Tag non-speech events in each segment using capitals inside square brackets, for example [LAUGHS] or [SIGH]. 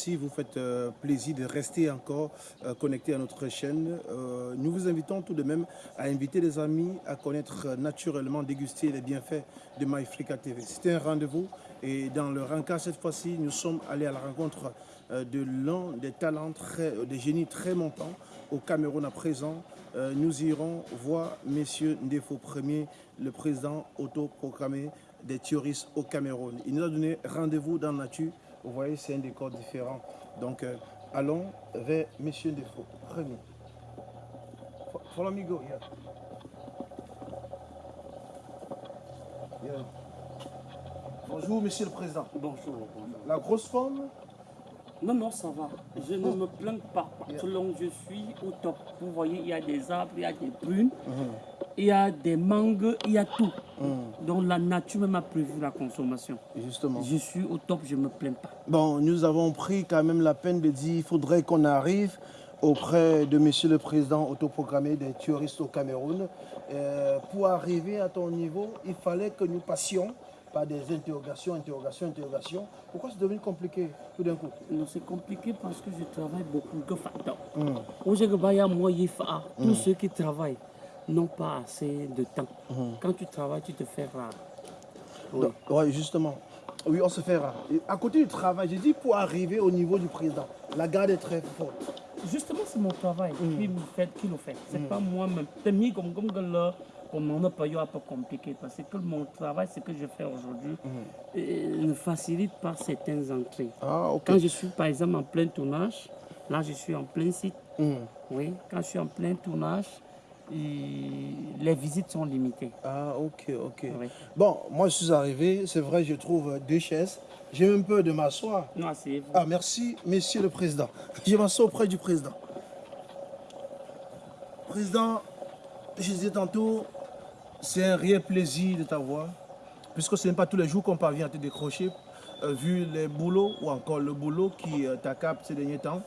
Merci. Vous faites euh, plaisir de rester encore euh, connectés à notre chaîne. Euh, nous vous invitons tout de même à inviter des amis à connaître naturellement, déguster les bienfaits de MyFrica TV. C'était un rendez-vous et dans le rencard, cette fois-ci, nous sommes allés à la rencontre de l'un des talents, très, des génies très montants au Cameroun à présent. Nous irons voir Monsieur Ndefo Premier, le président autoproclamé des terroristes au Cameroun. Il nous a donné rendez-vous dans la nature. Vous voyez, c'est un décor différent. Donc, euh, allons vers Monsieur Ndefo Premier. Fo- Follow me go, yeah. Yeah. Bonjour, Monsieur le Président. Bonjour, bonjour. La grosse forme Non, non, ça va. Je ne me plains pas. Je suis au top. Vous voyez, il y a des arbres, il y a des prunes, il y a des mangues, il y a tout. Donc la nature même a prévu la consommation. Justement. Je suis au top, je ne me plains pas. Bon, nous avons pris quand même la peine de dire qu'il faudrait qu'on arrive auprès de Monsieur le Président autoprogrammé des terroristes au Cameroun. Euh, pour arriver à ton niveau, il fallait que nous passions par des interrogations, interrogations, interrogations. Pourquoi c'est devenu compliqué tout d'un coup Non, c'est compliqué parce que je travaille beaucoup faut- tous ceux qui travaillent n'ont pas assez de temps. Quand tu travailles, tu te fais rare. Oui. Justement. Oui, on se fait rare. Et à côté du travail, j'ai dit pour arriver au niveau du président, la garde est très forte. Justement, c'est mon travail qui, me fait, qui le fait. C'est pas moi-même. C'est mieux comme, comme que là, comme on n'a pas eu un peu compliqué. Parce que mon travail, ce que je fais aujourd'hui, euh, ne facilite pas certaines entrées. Ah. Quand je suis, par exemple, en plein tournage, là, je suis en plein site. Hmm. Oui, quand je suis en plein tournage, les visites sont limitées. Ah, ok, ok. Oui. Bon, moi je suis arrivé, c'est vrai, je trouve deux chaises. J'ai même peur de m'asseoir. Non, c'est Ah, merci, Monsieur le Président. Je m'assois auprès du Président. Président, je disais tantôt, c'est un réel plaisir de t'avoir, puisque ce n'est pas tous les jours qu'on parvient à te décrocher, euh, vu les boulots ou encore le boulot qui euh, t'accapte ces derniers temps.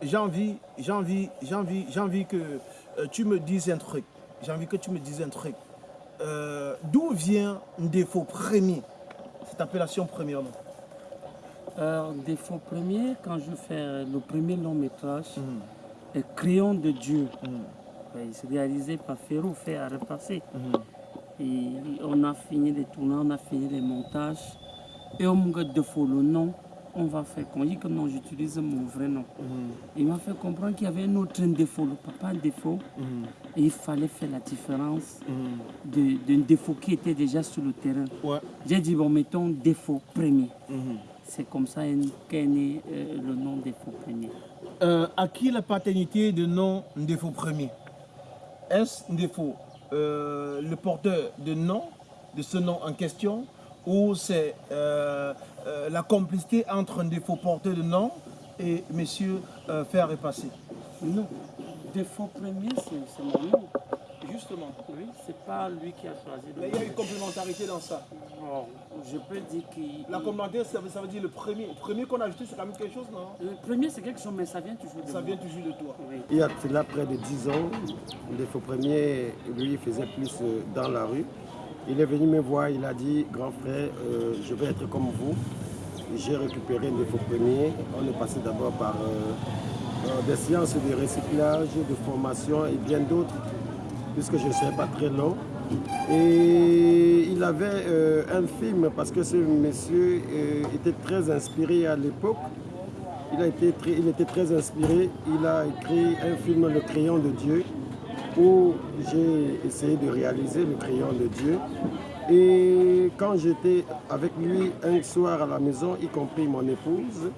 J'ai envie, j'ai envie, j'ai envie, j'ai envie que euh, tu me dises un truc. J'ai envie que tu me dises un truc. Euh, D'où vient un défaut premier, cette appellation premièrement défaut premier, quand je fais le premier long métrage, euh, Crayon de Dieu, Ouais, c'est réalisé par Ferro, fait à repasser. Et on a fini les tournages, on a fini les montages. Et on me dit le nom, on va faire qu'on dit que non, j'utilise mon vrai nom. Il m'a fait comprendre qu'il y avait un autre défaut, le papa un défaut. Et il fallait faire la différence d'un défaut qui était déjà sur le terrain. Ouais. J'ai dit, bon, mettons défaut premier. C'est comme ça qu'est né euh, le nom défaut premier. Euh, à qui la paternité de nom défaut premier? Est-ce défaut le porteur de nom, de ce nom en question, ou c'est euh, euh, la complicité entre un défaut porteur de nom et monsieur euh, faire repasser Non, défaut premier, c'est mon nom. Justement. Oui, c'est pas lui qui a choisi le Mais il y a une complémentarité dans ça. Bon, je peux dire qu'il. La complémentarité, ça veut, ça veut dire le premier. Le premier qu'on a ajouté, c'est quand même quelque chose, non? Le premier, c'est quelque chose, mais ça vient toujours de Ça moi. vient toujours de toi. Oui. Il y a cela près de 10 ans, le défaut premier, lui, il faisait plus euh, dans la rue. Il est venu me voir, il a dit, grand frère, euh, je vais être comme vous. J'ai récupéré le défaut premier. On est passé d'abord par euh, euh, des séances de recyclage, de formation et bien d'autres, puisque je ne serai pas très long. Et il avait euh, un film, parce que ce monsieur euh, était très inspiré à l'époque. Il, il était très inspiré. Il a écrit un film, Le crayon de Dieu, où j'ai essayé de réaliser le crayon de Dieu. Et quand j'étais avec lui un soir à la maison, y compris mon épouse,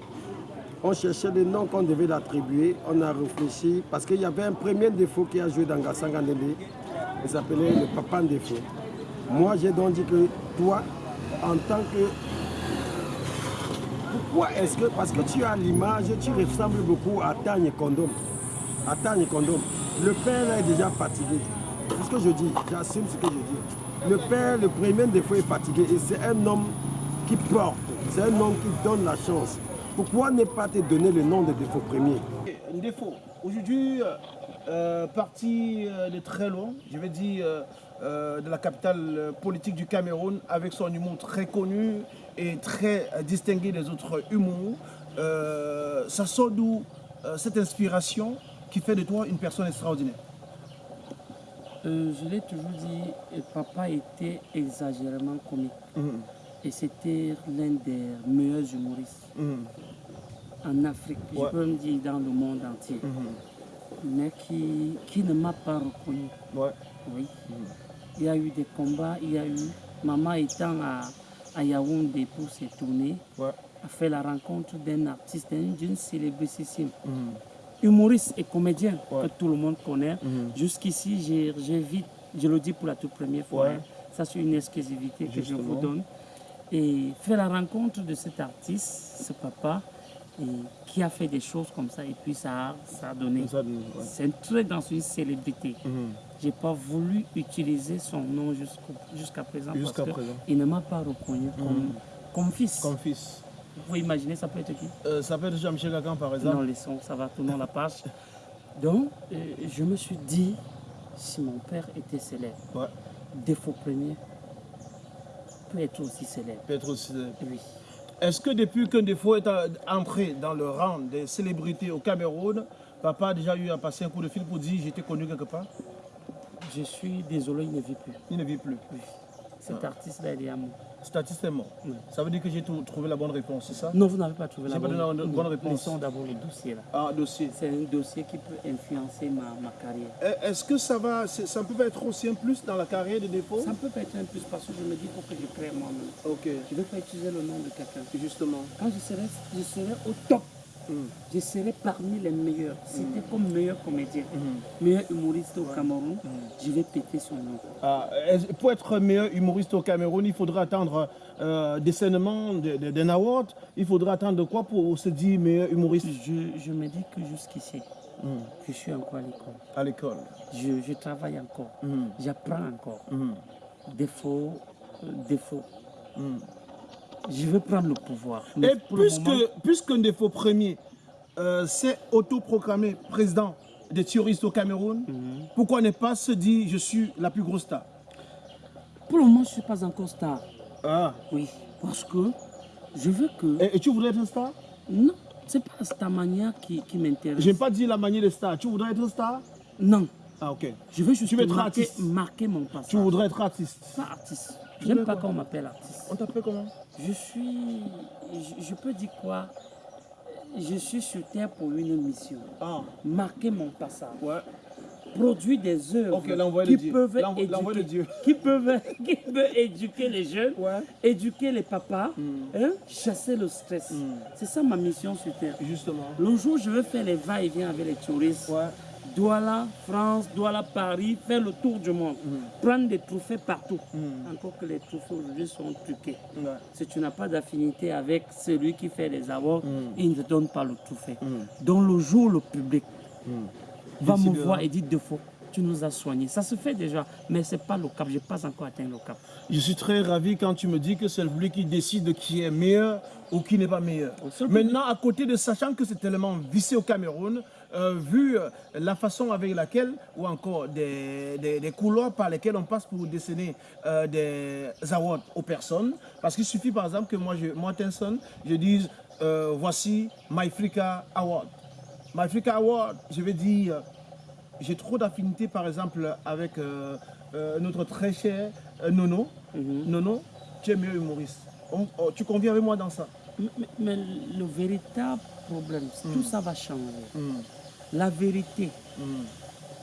on cherchait le nom qu'on devait l'attribuer. On a réfléchi parce qu'il y avait un premier défaut qui a joué dans Gassanga Ndele. Il s'appelait le papa défaut. Moi, j'ai donc dit que toi, en tant que pourquoi est-ce que, parce que tu as l'image, tu ressembles beaucoup à Tagne Condom. À Tagne Condom. Le père est déjà fatigué. C'est ce que je dis, j'assume ce que je dis. Le père, le premier défaut est fatigué et c'est un homme qui porte, c'est un homme qui donne la chance. Pourquoi ne pas te donner le nom de défaut premier Un défaut. Aujourd'hui, euh, euh, parti euh, de très loin, je vais dire euh, de la capitale politique du Cameroun avec son humour très connu et très distingué des autres humours. ça sort d'où cette inspiration qui fait de toi une personne extraordinaire? Je l'ai toujours dit, papa était exagérément comique. Mhm. Et c'était l'un des meilleurs humoristes. Mhm. En Afrique, je peux me dire dans le monde entier. Mhm mais qui, qui ne m'a pas reconnu. Ouais. Oui. Il y a eu des combats, il y a eu, maman étant à, à Yaoundé pour se tourner, ouais. a fait la rencontre d'un artiste, d'une célébrité, mhm. humoriste et comédien que tout le monde connaît. Mhm. Jusqu'ici, j'ai vite, je le dis pour la toute première fois, hein. ça c'est une exclusivité que je vous donne. Et fait la rencontre de cet artiste, ce papa, et qui a fait des choses comme ça et puis ça a, ça a donné. C'est un très dans une célébrité. Mhm. Je n'ai pas voulu utiliser son nom jusqu'à présent parce qu'il ne m'a pas reconnu comme, mhm. comme, fils. Comme fils. Vous pouvez imaginer, ça peut être qui? Euh, Ça peut être Jean-Michel Gagan par exemple. Non, laissons, ça va, tourner la page. [LAUGHS] Donc, euh, je me suis dit, si mon père était célèbre, défaut premier, peut être aussi célèbre. Peut être aussi célèbre. Oui. Est-ce que depuis qu'un défaut est entré dans le rang des célébrités au Cameroun, papa a déjà eu à passer un coup de fil pour dire j'étais connu quelque part? Je suis désolé, il ne vit plus. Il ne vit plus Oui. Cet ah. artiste-là, il est à moi. Statistiquement. Ça veut dire que j'ai trouvé la bonne réponse, c'est ça? Non, vous n'avez pas trouvé la bonne, pas donné la bonne réponse. D'abord le dossier là. Ah, dossier. C'est un dossier qui peut influencer ma, ma carrière. Eh, est-ce que ça va, ça peut être aussi un plus dans la carrière de défaut Ça peut être un plus parce que je me dis faut que je crée moi-même. Ok. Je ne veux pas utiliser le nom de quelqu'un. Justement. Quand je serai, je serai au top. Je serai parmi les meilleurs. C'était mm. comme meilleur comédien, mm. meilleur humoriste au Cameroun, je vais péter son nom. Ah, pour être meilleur humoriste au Cameroun, il faudra attendre euh, décernement d'un award? Il faudra attendre quoi pour se dire meilleur humoriste? Je, me dis que jusqu'ici, je suis encore à l'école. À l'école je, travaille encore. J'apprends encore. Défaut, euh, défaut je veux prendre le pouvoir. Et puisque, puisqu'un des faux premiers euh, s'est autoproclamé président des terroristes au Cameroun, mhm. pourquoi ne pas se dire je suis la plus grosse star? Pour le moment, je ne suis pas encore star. Ah. Oui, parce que je veux que... Et, tu voudrais être star? Non, ce n'est pas ta manière qui, qui m'intéresse. Je n'ai pas dit la manière de star. Tu voudrais être star? Non. Ah, ok. Je veux juste marquer, marquer, mon passage. Tu voudrais être artiste? Pas artiste. J'aime pas qu'on m'appelle artiste. On t'appelle comment? Je suis... Je, peux dire quoi? Je suis sur Terre pour une mission. Ah. Marquer mon passage. Ouais. Produire des œuvres qui, peuvent éduquer, qui, peuvent, qui peuvent éduquer les jeunes, ouais. éduquer les papas, hmm. hein, chasser le stress. Hmm. C'est ça ma mission sur Terre. Justement. Le jour où je veux faire les va-et-vient avec les touristes, ouais. Douala, France, Douala, Paris, faire le tour du monde, mm. prendre des trophées partout. Mm. Encore que les trophées aujourd'hui sont truqués. Si tu n'as pas d'affinité avec celui qui fait les awards, mm. il ne te donne pas le trophée. Dans le jour, le public va me voir et dit deux fois tu nous as soignés. Ça se fait déjà, mais ce n'est pas le cap. Je n'ai pas encore atteint le cap. Je suis très ravi quand tu me dis que c'est public qui décide qui est meilleur ou qui n'est pas meilleur. Maintenant, à côté de sachant que c'est tellement vissé au Cameroun, euh, vu euh, la façon avec laquelle, ou encore des, des, couloirs par lesquels on passe pour décerner euh, des awards aux personnes. Parce qu'il suffit par exemple que moi, je, moi Tenson, je dise voici MyFrica Award. MyFrica Award, je vais dire, j'ai trop d'affinité par exemple avec notre très cher Nono. Mhm. Nono, tu es meilleur humoriste. Oh, tu conviens avec moi dans ça? Mais, le véritable problème, tout mm. ça va changer. Mm. La vérité, mm.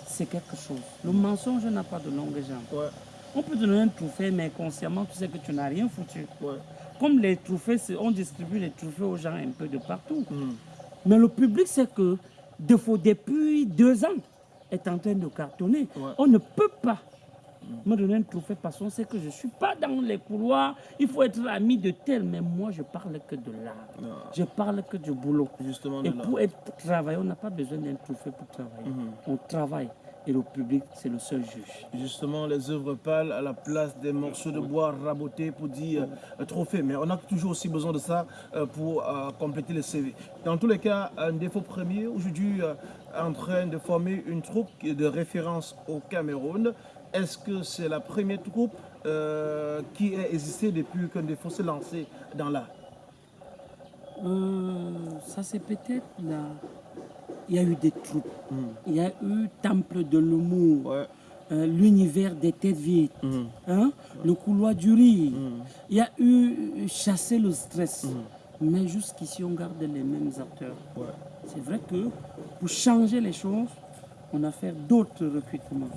c'est quelque chose. Le mensonge n'a pas de longue jambe. On peut te donner un trophée, mais consciemment, tu sais que tu n'as rien foutu. Ouais. Comme les trophées, on distribue les trophées aux gens un peu de partout. Mais le public sait que depuis deux ans, est en train de cartonner. On ne peut pas me donner un trophée parce qu'on sait que je ne suis pas dans les couloirs. Il faut être ami de tel, mais moi je parle que de l'art. Je parle que du boulot. Justement et pour être travailleur, on n'a pas besoin d'un trophée pour travailler. Mhm. On travaille et le public, c'est le seul juge. Justement, les œuvres pâles à la place des morceaux de bois rabotés pour dire euh, trophée. Mais on a toujours aussi besoin de ça euh, pour euh, compléter le CV. Dans tous les cas, un défaut premier, aujourd'hui en train de former une troupe de référence au Cameroun est-ce que c'est la première troupe euh, qui a existé depuis qu'un défaut s'est lancé dans l'art euh, Ça, c'est peut-être là. Il y a eu des troupes. Hmm. Il y a eu Temple de l'humour. Euh, l'univers des têtes vides, hmm. hein? le couloir du riz. Hmm. Il y a eu Chasser le stress. Mais jusqu'ici, on garde les mêmes acteurs. C'est vrai que pour changer les choses, on a fait d'autres recrutements.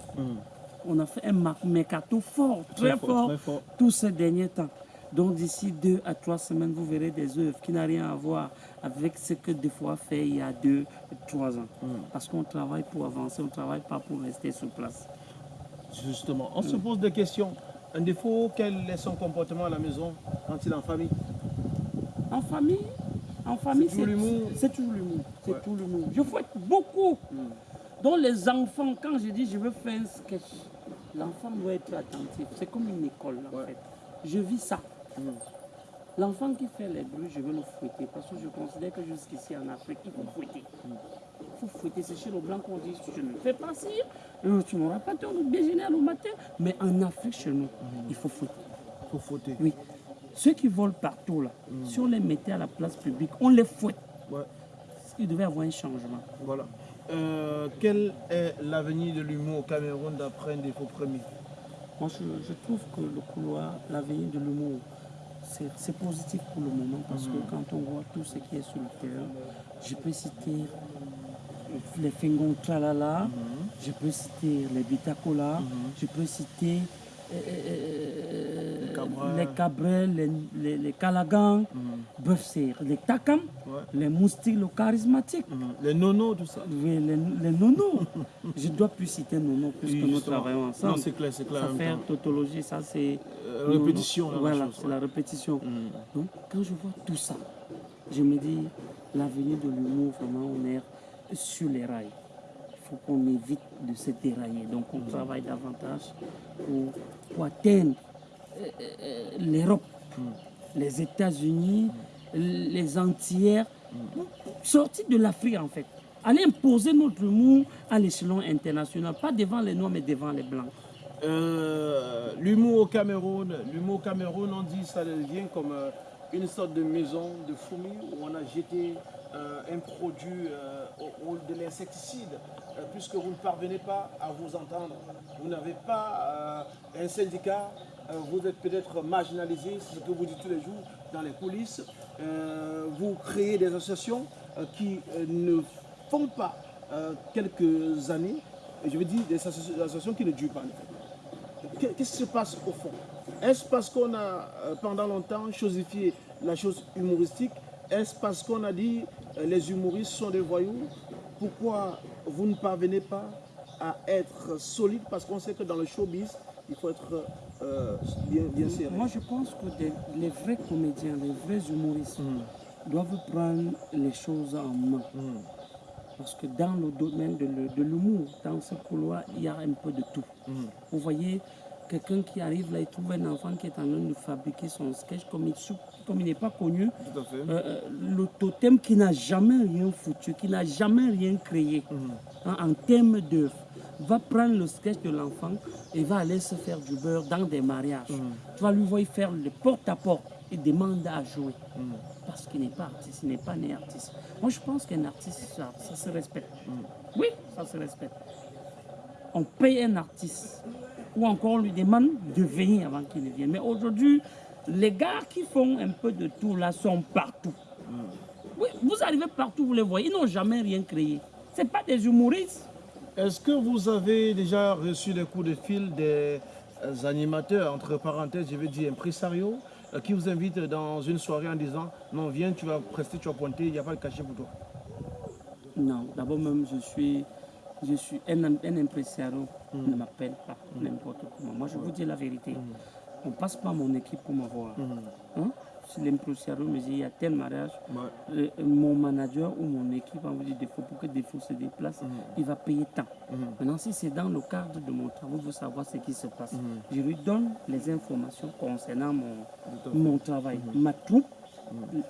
On a fait un mercato fort, très, fort, tous ces derniers temps. Donc d'ici deux à trois semaines, vous verrez des œuvres qui n'ont rien à voir avec ce que des fois fait il y a deux, trois ans. Hmm. Parce qu'on travaille pour avancer, on ne travaille pas pour rester sur place. Justement, on se pose des questions. Un défaut, quel est son comportement à la maison quand il est en famille? En famille, en famille, c'est toujours l'humour. C'est toujours l'humour. C'est tout l'humour. Je fouette beaucoup. Hmm. Donc les enfants, quand je dis je veux faire un sketch, l'enfant doit être attentif. C'est comme une école en fait. Je vis ça. Hmm. L'enfant qui fait les bruits, je veux le fouetter parce que je considère que jusqu'ici en Afrique, il faut fouetter. Il faut fouetter. C'est chez le blanc qu'on dit je ne fais pas si, euh, tu n'auras pas ton déjeuner au matin. Mais en Afrique, chez nous, hmm. il faut fouetter. Il faut fouetter. Oui. Ceux qui volent partout, là, hmm. si on les mettait à la place publique, on les fouette. Ouais. Il devait y avoir un changement. Voilà. Euh, quel est l'avenir de l'humour au Cameroun d'après un défaut premier? Moi, je, trouve que le couloir, l'avenir de l'humour, c'est positif pour le moment parce que mhm. quand on voit tout ce qui est sur le terrain, je peux citer les Fingon Tralala, mhm. je peux citer les Bitacola, mhm. je peux citer les cabrels, les, les, les calagans, mm. les takam, les moustiques, le charismatique. Mm. Les nonos, tout ça. Oui, les, les nonos. [LAUGHS] Je dois plus citer nonos puisque oui, nous travaillons ensemble. Non, c'est clair, c'est clair. Ça faire tautologie, ça c'est... Euh, répétition. voilà, c'est la répétition. Mm. Donc, quand je vois tout ça, je me dis, l'avenir de l'humour, vraiment, on est sur les rails faut qu'on évite de se dérailler. Donc on travaille davantage pour, atteindre euh, euh, l'Europe, les États-Unis, les Antillères, sortir de l'Afrique en fait. Aller imposer notre humour à l'échelon international, pas devant les Noirs mais devant les Blancs. Euh, l'humour au Cameroun, l'humour au Cameroun, on dit ça devient comme une sorte de maison de fourmis où on a jeté un produit de l'insecticide euh, puisque vous ne parvenez pas à vous entendre. Vous n'avez pas euh, un syndicat, euh, vous êtes peut-être marginalisé, c'est ce que vous dites tous les jours dans les coulisses. vous créez des associations qui ne font pas quelques années, et je veux dire des associations qui ne durent pas. Qu'est-ce qui se passe au fond? Est-ce parce qu'on a pendant longtemps chosifié la chose humoristique? Est-ce parce qu'on a dit les humoristes sont des voyous pourquoi vous ne parvenez pas à être solide? Parce qu'on sait que dans le showbiz, il faut être euh, bien, bien serré. Moi, je pense que les vrais comédiens, les vrais humoristes hmm. doivent prendre les choses en main. Hmm. Parce que dans le domaine de l'humour, dans ce couloir, il y a un peu de tout. Hmm. Vous voyez, quelqu'un qui arrive là, il trouve un enfant qui est en train de fabriquer son sketch, comme il, comme il n'est pas connu, euh, euh, le totem qui n'a jamais rien foutu, qui n'a jamais rien créé mhm. hein, en termes d'œuvre, va prendre le sketch de l'enfant et va aller se faire du beurre dans des mariages. Mhm. Tu vas lui voir faire le porte-à-porte et demande à jouer. Mhm. Parce qu'il n'est pas artiste, il n'est pas né artiste. Moi, je pense qu'un artiste, ça, ça se respecte. Oui, ça se respecte. On paye un artiste ou encore on lui demande de venir avant qu'il ne vienne. Mais aujourd'hui, les gars qui font un peu de tout là sont partout. Oui, vous arrivez partout, vous les voyez, ils n'ont jamais rien créé. Ce pas des humoristes. Est-ce que vous avez déjà reçu des coups de fil des euh, animateurs, entre parenthèses, je veux dire impresario, euh, qui vous invitent dans une soirée en disant non, viens, tu vas prester, tu vas pointer, il n'y a pas de cachet pour toi? Non, d'abord même, je suis, je suis un, un impresario, ne m'appelle pas n'importe comment. Moi, je vous dis la vérité. Hmm on passe pas mon équipe pour m'avoir. Hein? Si l'impression me dit il y a tel mariage, euh, mon manager ou mon équipe a envie de défaut pour que défaut se déplace, il va payer tant. Maintenant, si c'est dans le cadre de mon travail, il faut savoir ce qui se passe. Je lui donne les informations concernant mon, mon travail. Ma troupe,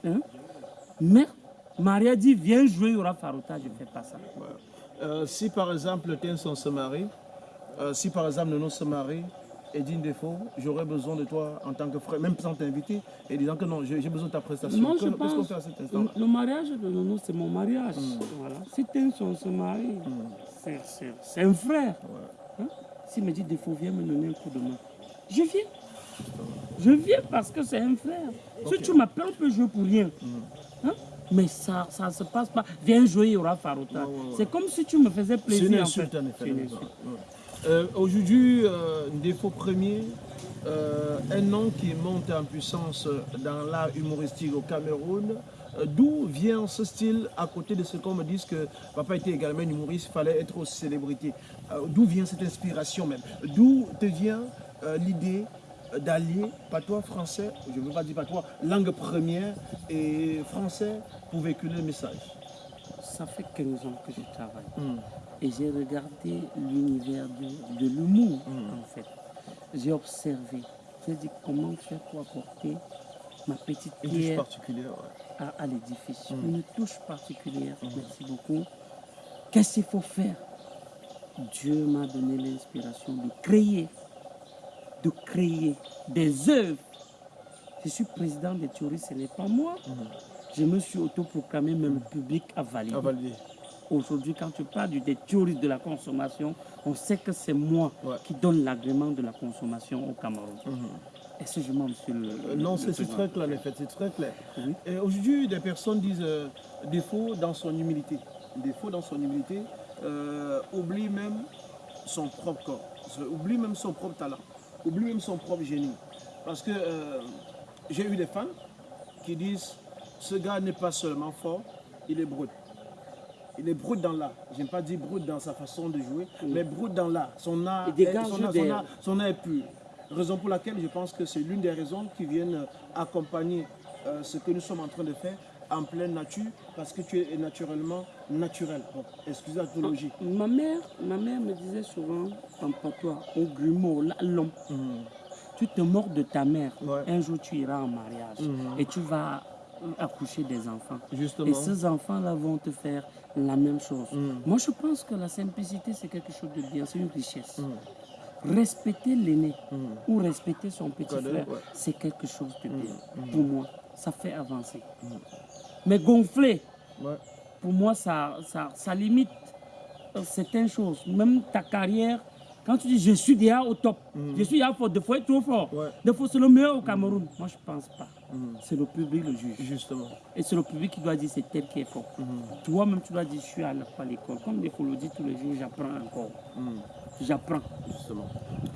hein? mais Maria dit viens jouer, il y aura Farouta, je ne fais pas ça. Euh, si par exemple Tenson se marie, euh, si par exemple Nono se marie et dit défaut, j'aurais besoin de toi en tant que frère, même sans t'inviter, et disant que non, j'ai besoin de ta prestation. Moi, je Qu'est-ce qu'on pense fait à cet instant le mariage de Nono, c'est mon mariage. Mm. Voilà. Si Tenson se marie, c'est- un frère. Hein? S'il me dit défaut, viens me donner un coup de main. Je viens. Je viens parce que c'est un frère. Si tu m'appelles, on peut jouer pour rien. Mm. Hein? Mais ça ne se passe pas. Viens jouer, il y aura Farota. Ouais, ouais, ouais. C'est comme si tu me faisais C'est plaisir. une en insulte fait. en. Euh, Aujourd'hui, euh, défaut premier, euh, un nom qui monte en puissance dans l'art humoristique au Cameroun. Euh, D'où vient ce style à côté de ce qu'on me dit que papa était également un humoriste, il fallait être aussi célébrité. Euh, D'où vient cette inspiration même? D'où te vient euh, l'idée d'allier patois français, je ne veux pas dire patois, langue première et français pour véhiculer le message Ça fait 15 ans que je travaille. Hmm. Et j'ai regardé l'univers de, de l'humour, Mm. en fait. J'ai observé. J'ai dit comment faire pour apporter ma petite Une touche pierre particulière. ouais. à, à l'édifice. Mm. Une touche particulière. Merci beaucoup. Qu'est-ce qu'il faut faire? Dieu m'a donné l'inspiration de créer, de créer des œuvres. Je suis président des théories, ce n'est pas moi. Je me suis autoproclamé, mais le public a validé. Aujourd'hui, quand tu parles des théories de la consommation, on sait que c'est moi Ouais. qui donne l'agrément de la consommation au Cameroun. Est-ce que je mens, monsieur le. Non, c'est très clair, en fait, c'est très clair. Oui. Et aujourd'hui, des personnes disent euh, défaut dans son humilité. Défaut dans son humilité, euh, oublie même son propre corps, oublie même son propre talent, oublie même son propre génie. Parce que euh, j'ai eu des fans qui disent ce gars n'est pas seulement fort, il est brut. Il est brut dans l'art. Je n'aime pas dire brut dans sa façon de jouer, mais brut dans l'art. Son art, est- son, art, des- son, art, son art est pur. Raison pour laquelle je pense que c'est l'une des raisons qui viennent accompagner euh, ce que nous sommes en train de faire en pleine nature, parce que tu es naturellement naturel. Excusez la théologie. Ma mère, ma mère me disait souvent en patois, au grumeau, là, l'homme, tu te mords de ta mère. Ouais. Un jour, tu iras en mariage Mhm. et tu vas accoucher des enfants. Justement. Et ces enfants-là vont te faire la même chose. Mhm. Moi, je pense que la simplicité, c'est quelque chose de bien, c'est une richesse. Mhm. Respecter l'aîné ou respecter son petit frère, ouais. c'est quelque chose de bien. Pour moi, ça fait avancer. Mais gonfler, Ouais. Pour moi, ça, ça, ça limite certaines choses. Même ta carrière, quand tu dis je suis déjà au top, je suis déjà fort, des fois trop fort, Ouais. des fois c'est le meilleur au Cameroun. Moi, je pense pas. Mhm. C'est le public le juge. Justement. Et c'est le public qui doit dire c'est tel qui est fort. Toi-même, tu dois dire je suis à l'école. Comme des fois le dit tous les jours, j'apprends encore. J'apprends. Justement.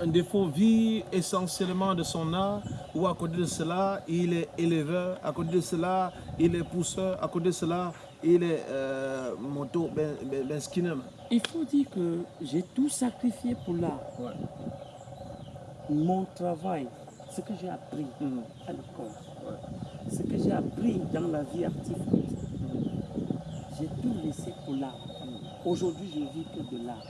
Un défaut vit essentiellement de son art, ou à côté de cela, il est éleveur, à côté de cela, il est pousseur, à côté de cela, il est euh, moto, ben, ben, ben. Il faut dire que j'ai tout sacrifié pour l'art. Ouais. Mon travail, ce que j'ai appris Mhm. à l'école, ce que j'ai appris dans la vie artistique, j'ai tout laissé pour l'art. Aujourd'hui, je vis que de l'art.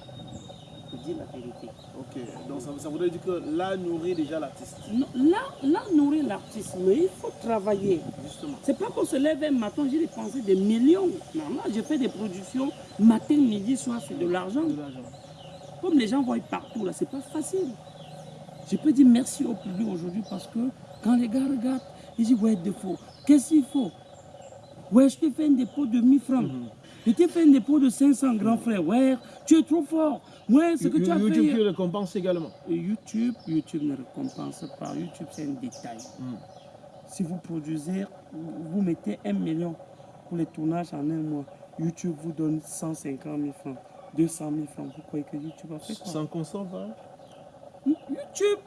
Je dis la vérité. Ok, donc ça, ça voudrait dire que là nourrit déjà l'artiste. Là, nourrir l'artiste, mais il faut travailler. Justement. C'est pas qu'on se lève un matin, j'ai dépensé des millions. Non, moi, j'ai fait des productions matin, midi, soir, c'est de l'argent. Comme les gens voient partout, là, c'est pas facile. Je peux dire merci au public aujourd'hui parce que quand les gars regardent, ils disent ouais, défaut. Qu'est-ce qu'il faut? Ouais, je t'ai fait un dépôt de 1000 francs. Je t'ai fait un dépôt de 500 grands frères. Ouais, tu es trop fort. Ouais, ce que tu as YouTube fait. qui récompense également. YouTube, YouTube ne récompense pas. YouTube, c'est un détail. Si vous produisez, vous mettez un million pour les tournages en un mois, YouTube vous donne 150 000 francs, 200 000 francs. Vous croyez que YouTube a fait quoi? Sans consent, pas YouTube,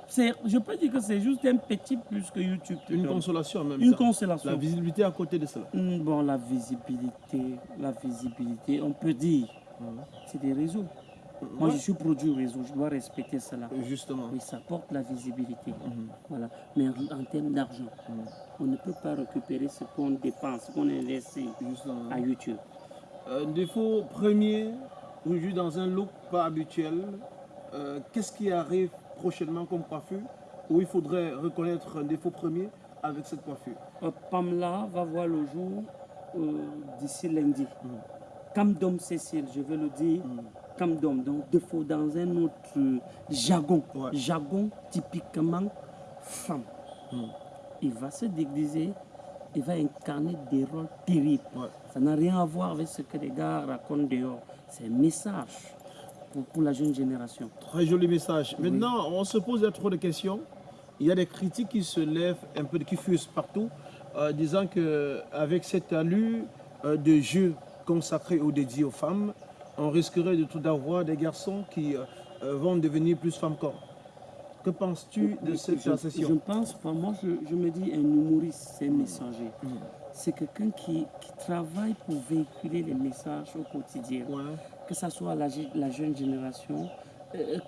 je peux dire que c'est juste un petit plus que YouTube Une donne. consolation en même Une temps. consolation. La visibilité à côté de cela. Hmm, Bon, la visibilité, la visibilité, on peut dire, c'est des réseaux. Moi, Ouais. je suis produit au réseau, je dois respecter cela. Justement. Oui, ça porte la visibilité. Mhm. Voilà. Mais en, termes d'argent, on ne peut pas récupérer ce qu'on dépense, ce qu'on investit Justement. à YouTube. Un défaut premier, aujourd'hui dans un look pas habituel, euh, qu'est-ce qui arrive prochainement comme coiffure? Où il faudrait reconnaître un défaut premier avec cette coiffure? Euh, Pamela va voir le jour euh, d'ici lundi. Comme Dom Cécile, je veux le dire, d'homme. Donc, il faut dans un autre euh, jargon. Ouais. Jargon typiquement femme. Hmm. Il va se déguiser, il va incarner des rôles terribles. Ouais. Ça n'a rien à voir avec ce que les gars racontent dehors. C'est un message pour, pour la jeune génération. Très joli message. Maintenant, on se pose trop de questions. Il y a des critiques qui se lèvent un peu, qui fusent partout, euh, disant qu'avec cette allure euh, de jeu consacré ou dédié aux femmes, on risquerait de tout d'avoir des garçons qui euh, euh, vont devenir plus femmes qu'hommes. Que penses-tu de cette je, je pense pas. Moi, je, je me dis un humoriste, c'est un messager. Mm. C'est quelqu'un qui, qui travaille pour véhiculer les messages au quotidien. Ouais. Que ce soit la, je- la jeune génération,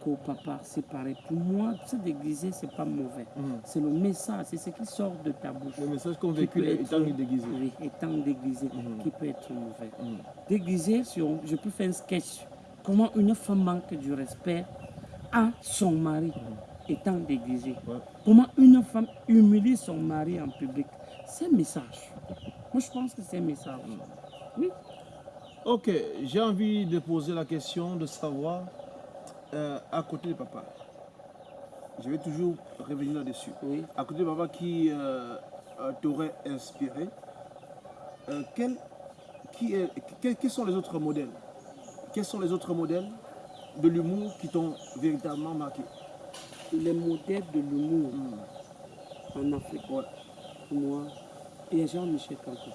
qu'au papa, c'est pareil. Pour moi, se déguiser, c'est pas mauvais. Mm. C'est le message, c'est ce qui sort de ta bouche. Le message qu'on véhicule étant déguisé. Oui, étant déguisé, Mhm. qui peut être mauvais. Mm. Déguisé, si on- je peux faire un sketch. Comment une femme manque du respect à son mari étant déguisé. Ouais. Comment une femme humilie son mari en public. C'est un message. Moi, je pense que c'est un message. Oui. Ok, j'ai envie de poser la question de savoir, euh, à côté de papa, je vais toujours revenir là-dessus. Oui. À côté de papa qui euh, euh, t'aurait inspiré, euh, quel- qui est, quels, quels sont les autres modèles? Quels sont les autres modèles de l'humour qui t'ont véritablement marqué? Les modèles de l'humour Hmm. en Afrique, Ouais. pour moi, il y a Jean-Michel Kanko.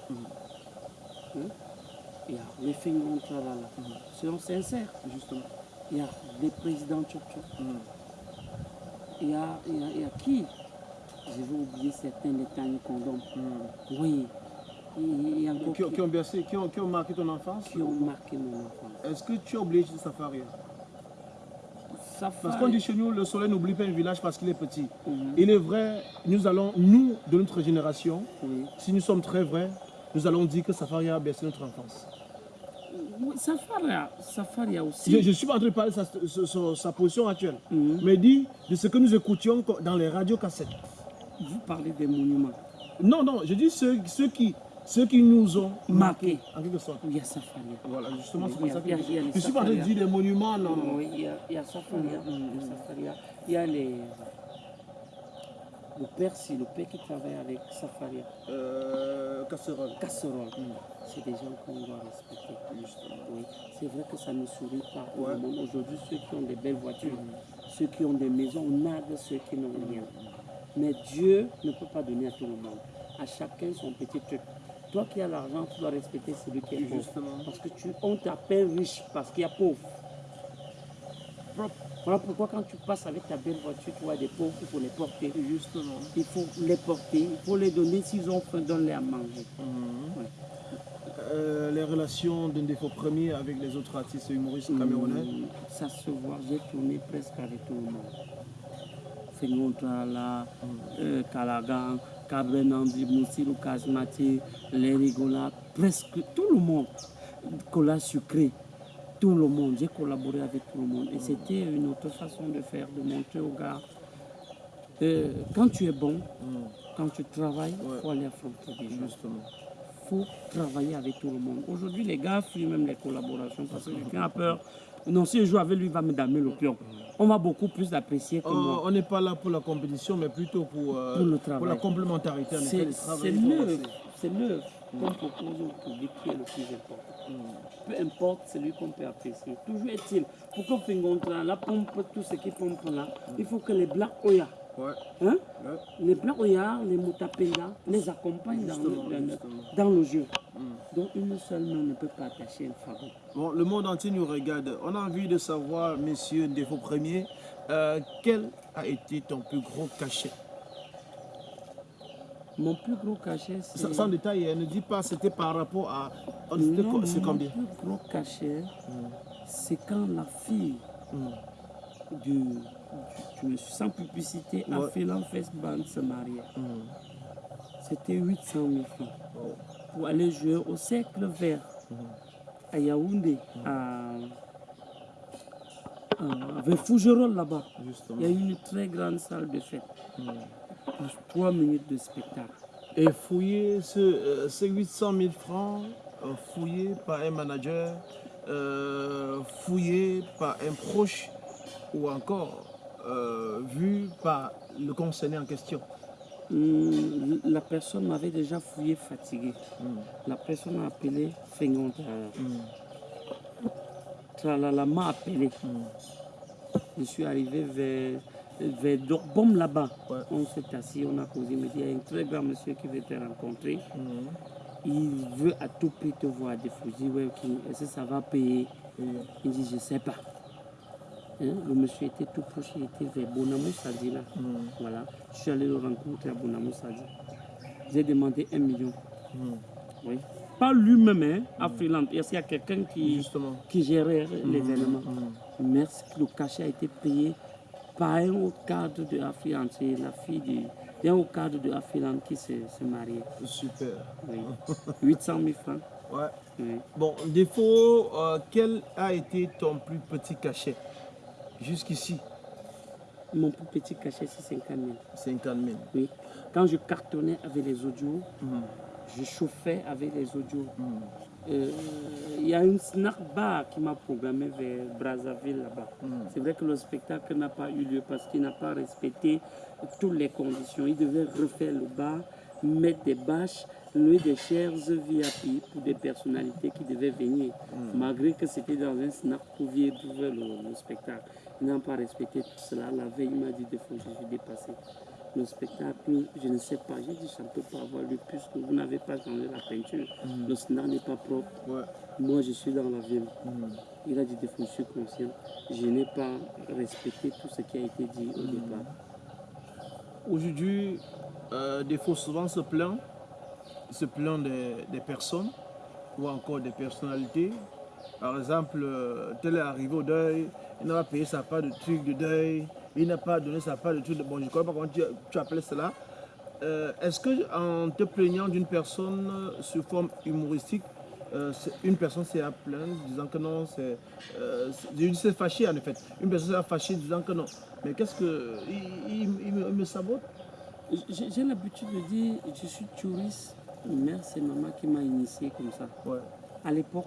Hein? Il y a les Fingon Tralala. Soyons sincères, justement. Il y a les présidents Tchop Hmm. Il y a, il y a, il y a qui? Je vais oublier certains, les Tani Condom. Hmm. Oui. Il y a Qui, ont- qui, ont bercé, qui ont, qui ont marqué ton enfance? Qui ont marqué mon enfance. Est-ce que tu as oublié de Safari Parce qu'on dit chez nous, le soleil n'oublie pas un village parce qu'il est petit. Mhm. Il est vrai, nous allons, nous, de notre génération, Oui. si nous sommes très vrais, nous allons dire que Safari a bercé notre enfance. Oui, Safaria, Safaria aussi. Je ne suis pas en train de parler de sa, sa- sa- sa position actuelle, Mhm. mais dit de ce que nous écoutions co- dans les radios cassettes. Vous parlez des monuments. Non, non, je dis ceux, ceux, qui, ceux qui nous ont Marqués. en quelque sorte. Il y a Safaria. Voilà, justement, c'est pour ça que je les ne suis pas en train de dire des monuments, non, non. Il y a, il y a Safaria. Il y a Safaria. Il y a les. Le père, si, le père qui travaille avec Safaria. Euh, casserole. Casserole. C'est des gens qu'on doit respecter. Oui. C'est vrai que ça ne sourit pas Ouais. le monde. Aujourd'hui, ceux qui ont des belles voitures, ceux qui ont des maisons, on nargue ceux qui n'ont rien. Mais Dieu ne peut pas donner à tout le monde. À chacun son petit truc. Toi qui as l'argent, tu dois respecter celui qui est pauvre. Justement. Parce que tu, on t'appelle riche parce qu'il y a pauvre. Voilà pourquoi quand tu passes avec ta belle voiture, tu vois des pauvres, il faut les porter. Justement. Il faut les porter, il faut les donner s'ils ont faim, donne-les à manger. Mhm. Ouais. Euh, les relations d'un défaut premier avec les autres artistes humoristes camerounais. Hum, Ça se voit, j'ai tourné presque avec tout le monde. Fengon Trala, euh, Kalagan, Kabrenandi, Moussirou Kazmati, les Rigola, presque tout le monde. Cola sucré, tout le monde. J'ai collaboré avec tout le monde. Et c'était une autre façon de faire, de montrer aux gars. euh, quand tu es bon, Mhm. quand tu travailles, il Ouais. faut aller affronter des gens. Justement. faut travailler avec tout le monde. Aujourd'hui, les gars fuient même les collaborations parce que quelqu'un a peur. Non, si je joue avec lui, il va me damer le pion. On va beaucoup plus l'apprécier que moi. on n'est pas là pour la compétition, mais plutôt pour, euh, Pour le travail. la complémentarité. C'est le travail, c'est il faut l'œuvre, c'est l'œuvre qu'on propose au public qui est le plus important. Peu importe celui qu'on peut apprécier. Toujours est-il, pour qu'on un la pompe, tout ce qui pompe là, il faut que les blancs Oya, Ouais, hein, ouais. les blancs Oya, les Mutapenda, les accompagnent dans le, dans le- jeu. Donc une seule main ne peut pas attacher un fagot. Bon, le monde entier nous regarde. On a envie de savoir, messieurs, défaut premier, euh, quel a été ton plus gros cachet? Mon plus gros cachet, c'est... Sans, détail, hein, ne dis pas c'était par rapport à. Non, mon combien? plus gros cachet, c'est quand la fille Mm. du, du- sans publicité, Ouais. fait l'enfest band se mariait. Mm. C'était 800 000 francs Oh. pour aller jouer au cercle vert à Yaoundé, à, à- vers Fougerolles là-bas. Il y a eu une très grande salle de fête, Mm. Plus 3 minutes de spectacle. Et fouiller ce, euh, ces 800 000 francs, euh, fouillés par un manager euh, fouillé par un proche ou encore euh, vu par le concerné en question Hum, La personne m'avait déjà fouillé fatigué. Hmm. La personne a appelé Fengonta. Hmm. Tralala m'a appelé. Hmm. Je suis arrivé vers, vers là-bas. Ouais. On s'est assis, on a causé. Il me dit, il y a un très grand monsieur qui veut te rencontrer. Hmm. Il veut à tout prix te voir des dis, ouais, est-ce que ça va payer Et- Il dit, je ne sais pas. Hein, Le monsieur était tout proche, il était vers Bonamou Sadi là. Hmm. Voilà. Je suis allé le rencontrer à Bonamou Sadi. J'ai demandé un million. Hmm. Oui. Pas lui-même, hein, à Freeland. Parce qu'il y a quelqu'un qui, Justement. qui gérait l'événement. Merci, le cachet a été payé un cadre de Afriland. C'est la fille du- cadre de Afriland qui s'est marié. Super. Oui. [LAUGHS] 800 000 francs. Ouais. Oui. Bon, défaut, euh, quel a été ton plus petit cachet jusqu'ici? Mon plus petit cachet, c'est 50 000. 50 000. Oui. Quand je cartonnais avec les audios, Hmm. je chauffais avec les audios. Hmm. Euh, Il y a une snack bar qui m'a programmé vers Brazzaville là-bas. Hmm. C'est vrai que le spectacle n'a pas eu lieu parce qu'il n'a pas respecté toutes les conditions. Il devait refaire le bar, mettre des bâches, louer des chairs VIP pour des personnalités qui devaient venir. Malgré que c'était dans un snack pour vivre le, le spectacle. Il n'a pas respecté tout cela. La veille, il m'a dit de faut que je suis dépassé. Le spectacle, je ne sais pas. J'ai dit, ça ne peut pas avoir lieu puisque vous n'avez pas changé la peinture. Le snack n'est pas propre. Ouais. Moi, je suis dans la ville. Hmm. Il a dit des fois, je suis conscient. Je n'ai pas respecté tout ce qui a été dit au départ. Aujourd'hui, euh, défaut souvent se plaint, se plaint des, des personnes ou encore des personnalités. Par exemple, euh, tel est arrivé au deuil, il n'a pas payé sa part de truc de deuil, il n'a pas donné sa part de de... Bon, je ne connais pas comment tu, tu appelles cela. Euh, Est-ce que en te plaignant d'une personne sous forme humoristique, euh, une personne s'est à plaindre disant que non, c'est. Euh, c'est- fâché en effet. Une personne s'est fâchée disant que non. Mais qu'est-ce que. Il, il- il me, il me sabote? J'ai j'ai l'habitude de dire, je suis touriste. Mère, c'est maman qui m'a initié comme ça. Ouais. À l'époque,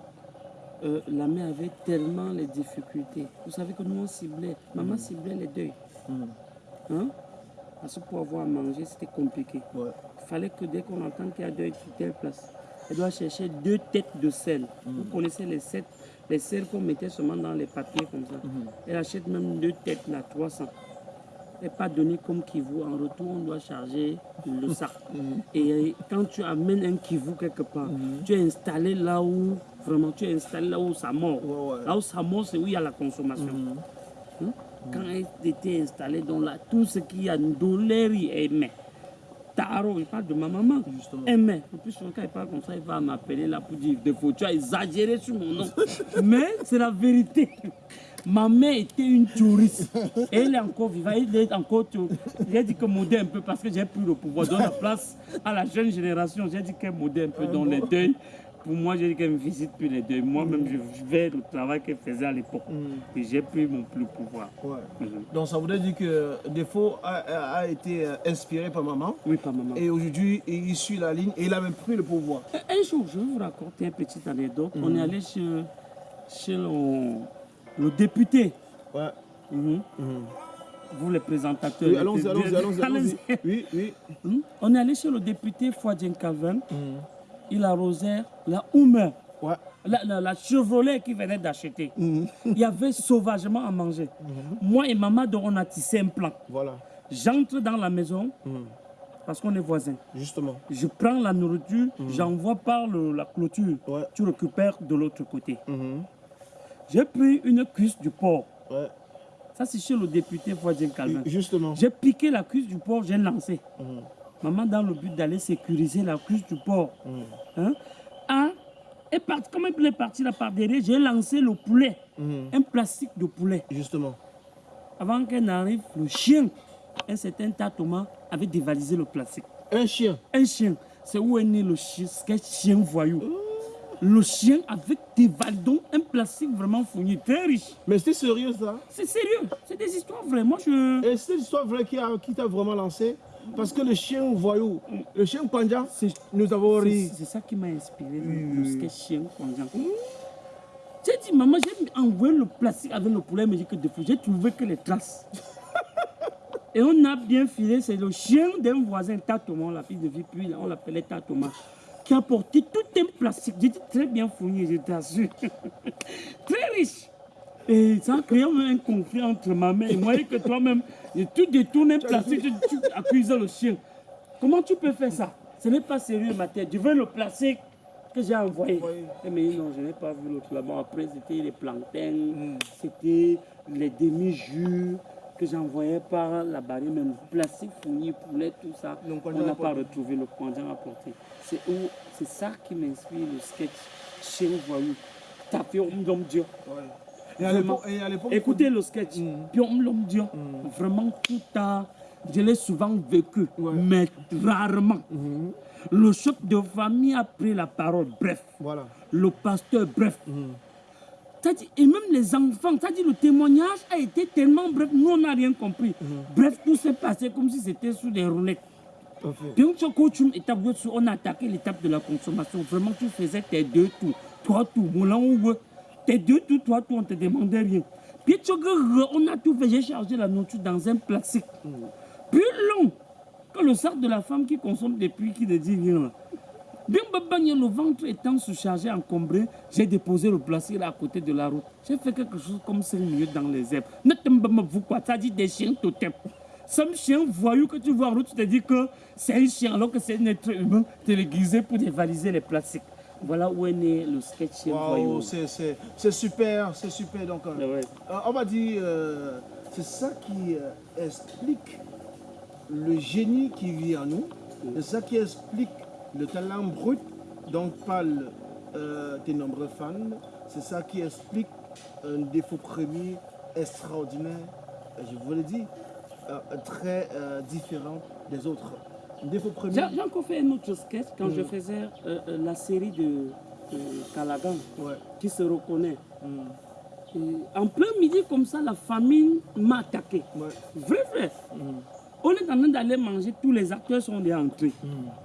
euh, la mère avait tellement les difficultés. Vous savez que nous, on ciblait. Maman ciblait les deuils. Hmm. Hein? Parce que pour avoir à manger, c'était compliqué. Ouais. Il fallait que dès qu'on entend qu'il y a deuil sur telle place, elle doit chercher deux têtes de sel. Vous connaissez les sept, les sels qu'on mettait seulement dans les papiers comme ça. Elle achète même deux têtes là, 300. Et pas donné comme kivu. En retour, on doit charger le sac. [LAUGHS] Et quand tu amènes un kivu quelque part, tu es installé là où, vraiment, tu es installé là où ça mord. Ouais, ouais. Là où ça mord, c'est où il y a la consommation. Hein? Quand elle était installée dans là, tout ce qui a douleur, elle met. Taro, il parle de ma maman. Justement. Met. En plus, quand il parle comme ça, il va m'appeler là pour dire des fois, tu as exagéré sur mon nom. [LAUGHS] Mais c'est la vérité. Ma mère était une touriste. Elle est encore vivante. Elle est encore. J'ai dit que modèle un peu parce que j'ai pris le pouvoir. Donne la place à la jeune génération. J'ai dit qu'elle modèle un peu dans les deuils. Pour moi, j'ai dit qu'elle ne visite plus les deuils. Moi-même, je je vais le travail qu'elle faisait à l'époque. Et j'ai pris mon plus pouvoir. Ouais. Mhm. Donc ça voudrait dire que Défaut a, été euh, inspiré par maman Oui, pas maman. et aujourd'hui il suit la ligne et il a même pris le pouvoir. Un jour, je vais vous raconter une petite anecdote. On est allé chez, chez le, le député. Ouais. Mhm. Vous, les présentateurs. Oui, allons-y, allons-y, allons-y, allons-y. Oui, oui. On est allé chez le député Fouadjen Calvin. Il arrosait la Houmer, Ouais. la, la, la Chevrolet qu'il venait d'acheter. Il y avait sauvagement à manger. Moi et maman, on a tissé un plan. Voilà. J'entre dans la maison parce qu'on est voisins. Justement. Je prends la nourriture, j'envoie par le- la clôture. Ouais. Tu récupères de l'autre côté. Mhm. J'ai pris une cuisse du porc. Ouais. Ça, c'est chez le député Voisin Calvin. Justement. J'ai piqué la cuisse du porc, j'ai lancé. Maman, dans le but d'aller sécuriser la cuisse du porc, hein, a- est parti, comme elle est partie là par derrière, j'ai lancé le poulet, un plastique de poulet. Justement. Avant qu'elle n'arrive, le chien, un certain tas Thomas, avait dévalisé le plastique. Un chien. Un chien, c'est où est né le chien, c'est quel chien voyou? Le chien avait dévalé donc un plastique vraiment fourni, très riche. Mais c'est sérieux ça? C'est sérieux, c'est des histoires vraies. Moi, je. Et c'est l'histoire vraie qui a- qui t'a vraiment lancé? Parce que le chien voyou, le chien Panja, nous avons ri. c'est ça qui m'a inspiré, le, chien konjan. J'ai dit, maman, j'ai envoyé le plastique avec le poulet, mais j'ai défaut. J'ai trouvé que les traces. [LAUGHS] Et on a bien filé, c'est le chien d'un voisin, Tatoma, la fille de vie, puis on l'appelait Tatoma, qui a porté tout un plastique. J'étais très bien fourni, je t'assure. [LAUGHS] très riche. Et ça a créé un conflit entre ma mère et moi, et que toi-même, tu détournes un plastique, tu, tu accuses le chien. Comment tu peux faire ça? Ce n'est pas sérieux, ma tête. Je veux le plastique que j'ai envoyé. Eh, mais non, je n'ai pas vu l'autre là-bas. Après, c'était les plantains, c'était les demi-jus que j'envoyais par la barrière, même plastique fourni, poulet, tout ça. Donc, on n'a pas retrouvé le apporté. C'est où- c'est ça qui m'inspire le sketch chez Voyou. Tapé Dieu. À Vraiment. l'époque- et à l'époque, Écoutez le sketch. Mm. Piom Lom Dio. Vraiment, tout a. Je l'ai souvent vécu, mais rarement. Mhm. Le chef de famille a pris la parole, bref. Voilà. Le pasteur, bref. Mhm. C'est-à-dire, et même les enfants, c'est-à-dire le témoignage a été tellement bref, nous on n'a rien compris. Mhm. Bref, tout s'est passé comme si c'était sous des roulettes. Puis on on a attaqué l'étape de la consommation. Vraiment, tu faisais tes deux tours, trois tours, moulin ou. Tes deux tours, trois tours, on te demandait rien. Puis tu on a tout fait, j'ai chargé la nourriture dans un plastique. Plus long que le sac de la femme qui consomme depuis, qui ne dit rien. Bien, babagné, le ventre étant surchargé, encombré, j'ai déposé le plastique à côté de la route. J'ai fait quelque chose comme 5 minutes dans les herbes. Ne t'aime vous quoi, ça dit des chiens totems. Some chien voyou que tu vois en route, tu te dis que c'est un chien alors que c'est un être humain téléguisé pour dévaliser les plastiques. Voilà où est né le sketch. Waouh, c'est- super, c'est super. Donc, euh, ouais. euh, on va dire, euh, c'est ça qui euh, explique le génie qui vit en nous. C'est ça qui explique le talent brut dont parlent tes nombreux fans. C'est ça qui explique un défaut premier extraordinaire, je vous dit, euh, très différent des autres. J'ai encore fait un autre sketch quand je faisais euh, euh, la série de, de Calagan Ouais. qui se reconnaît. Mm. Et en plein midi comme ça, la famine m'a attaqué. Ouais. Vrai, vrai. On est en train d'aller manger, tous les acteurs sont déjà entrés.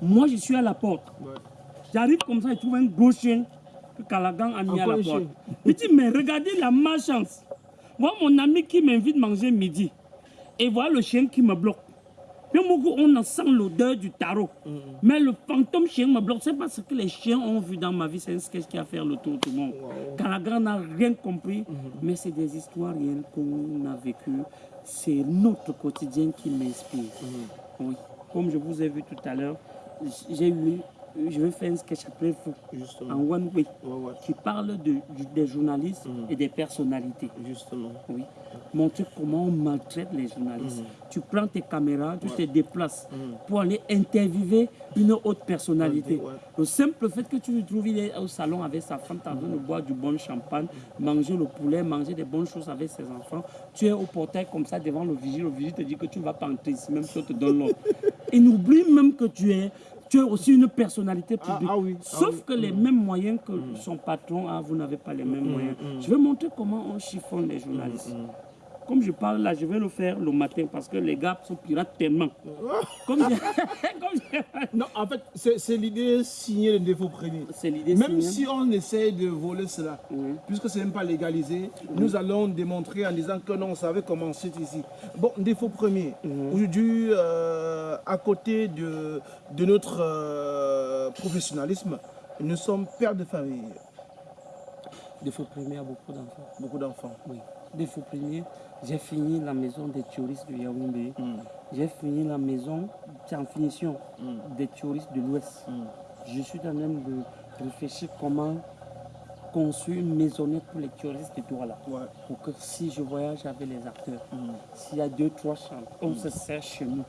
Moi, je suis à la porte. Ouais. J'arrive comme ça, je trouve un gros chien que Calagan a mis Encore à la porte. Je dis, mais regardez la malchance. Moi, mon ami qui m'invite manger midi, et voilà le chien qui me bloque. On sent l'odeur du tarot. Mais le fantôme chien me bloque. C'est pas ce que les chiens ont vu dans ma vie. C'est un sketch qui a fait le tour du monde. Calagan n'a rien compris. Mais c'est des histoires réelles qu'on a vécues. C'est notre quotidien qui m'inspire. Oui. Comme je vous ai vu tout à l'heure, j'ai eu, je vais faire un sketch après vous, Justement. en one way, Ouais, ouais. qui parle de, des journalistes et des personnalités. Justement. Oui. Montrer comment on maltraite les journalistes. Tu prends tes caméras, tu te déplaces pour aller interviewer une autre personnalité. Le simple fait que tu le trouves il est au salon avec sa femme, en train de boire du bon champagne, manger le poulet, manger des bonnes choses avec ses enfants. Tu es au portail comme ça devant le vigile. Le vigile te dit que tu ne vas pas entrer ici, même si on te donne l'ordre. [LAUGHS] Et n'oublie même que tu es, tu es aussi une personnalité publique. ah oui, ah Sauf oui. que les mêmes moyens que son patron a, vous n'avez pas les mêmes moyens. Je vais montrer comment on chiffonne les journalistes. Comme je parle là, je vais le faire le matin parce que les gars sont pirates tellement. Comme [LAUGHS] Non, en fait, c'est c'est l'idée signée le défaut premier. C'est l'idée. Même signée. si on essaye de voler cela, Oui. puisque ce n'est même pas légalisé, nous allons démontrer en disant que non, on savait comment c'est ici. Bon, défaut premier. Aujourd'hui, euh, à côté de, de notre euh, professionnalisme, nous sommes pères de famille, Défaut premier à beaucoup d'enfants. beaucoup d'enfants. Oui. Premier, j'ai fini la maison des touristes de Yaoundé. J'ai fini la maison, en finition, des touristes de l'Ouest. Je suis en train de réfléchir comment construire une maisonnette pour les touristes de Douala. Ouais. Pour que si je voyage avec les acteurs, s'il y a deux, trois chambres, on se sert chez nous.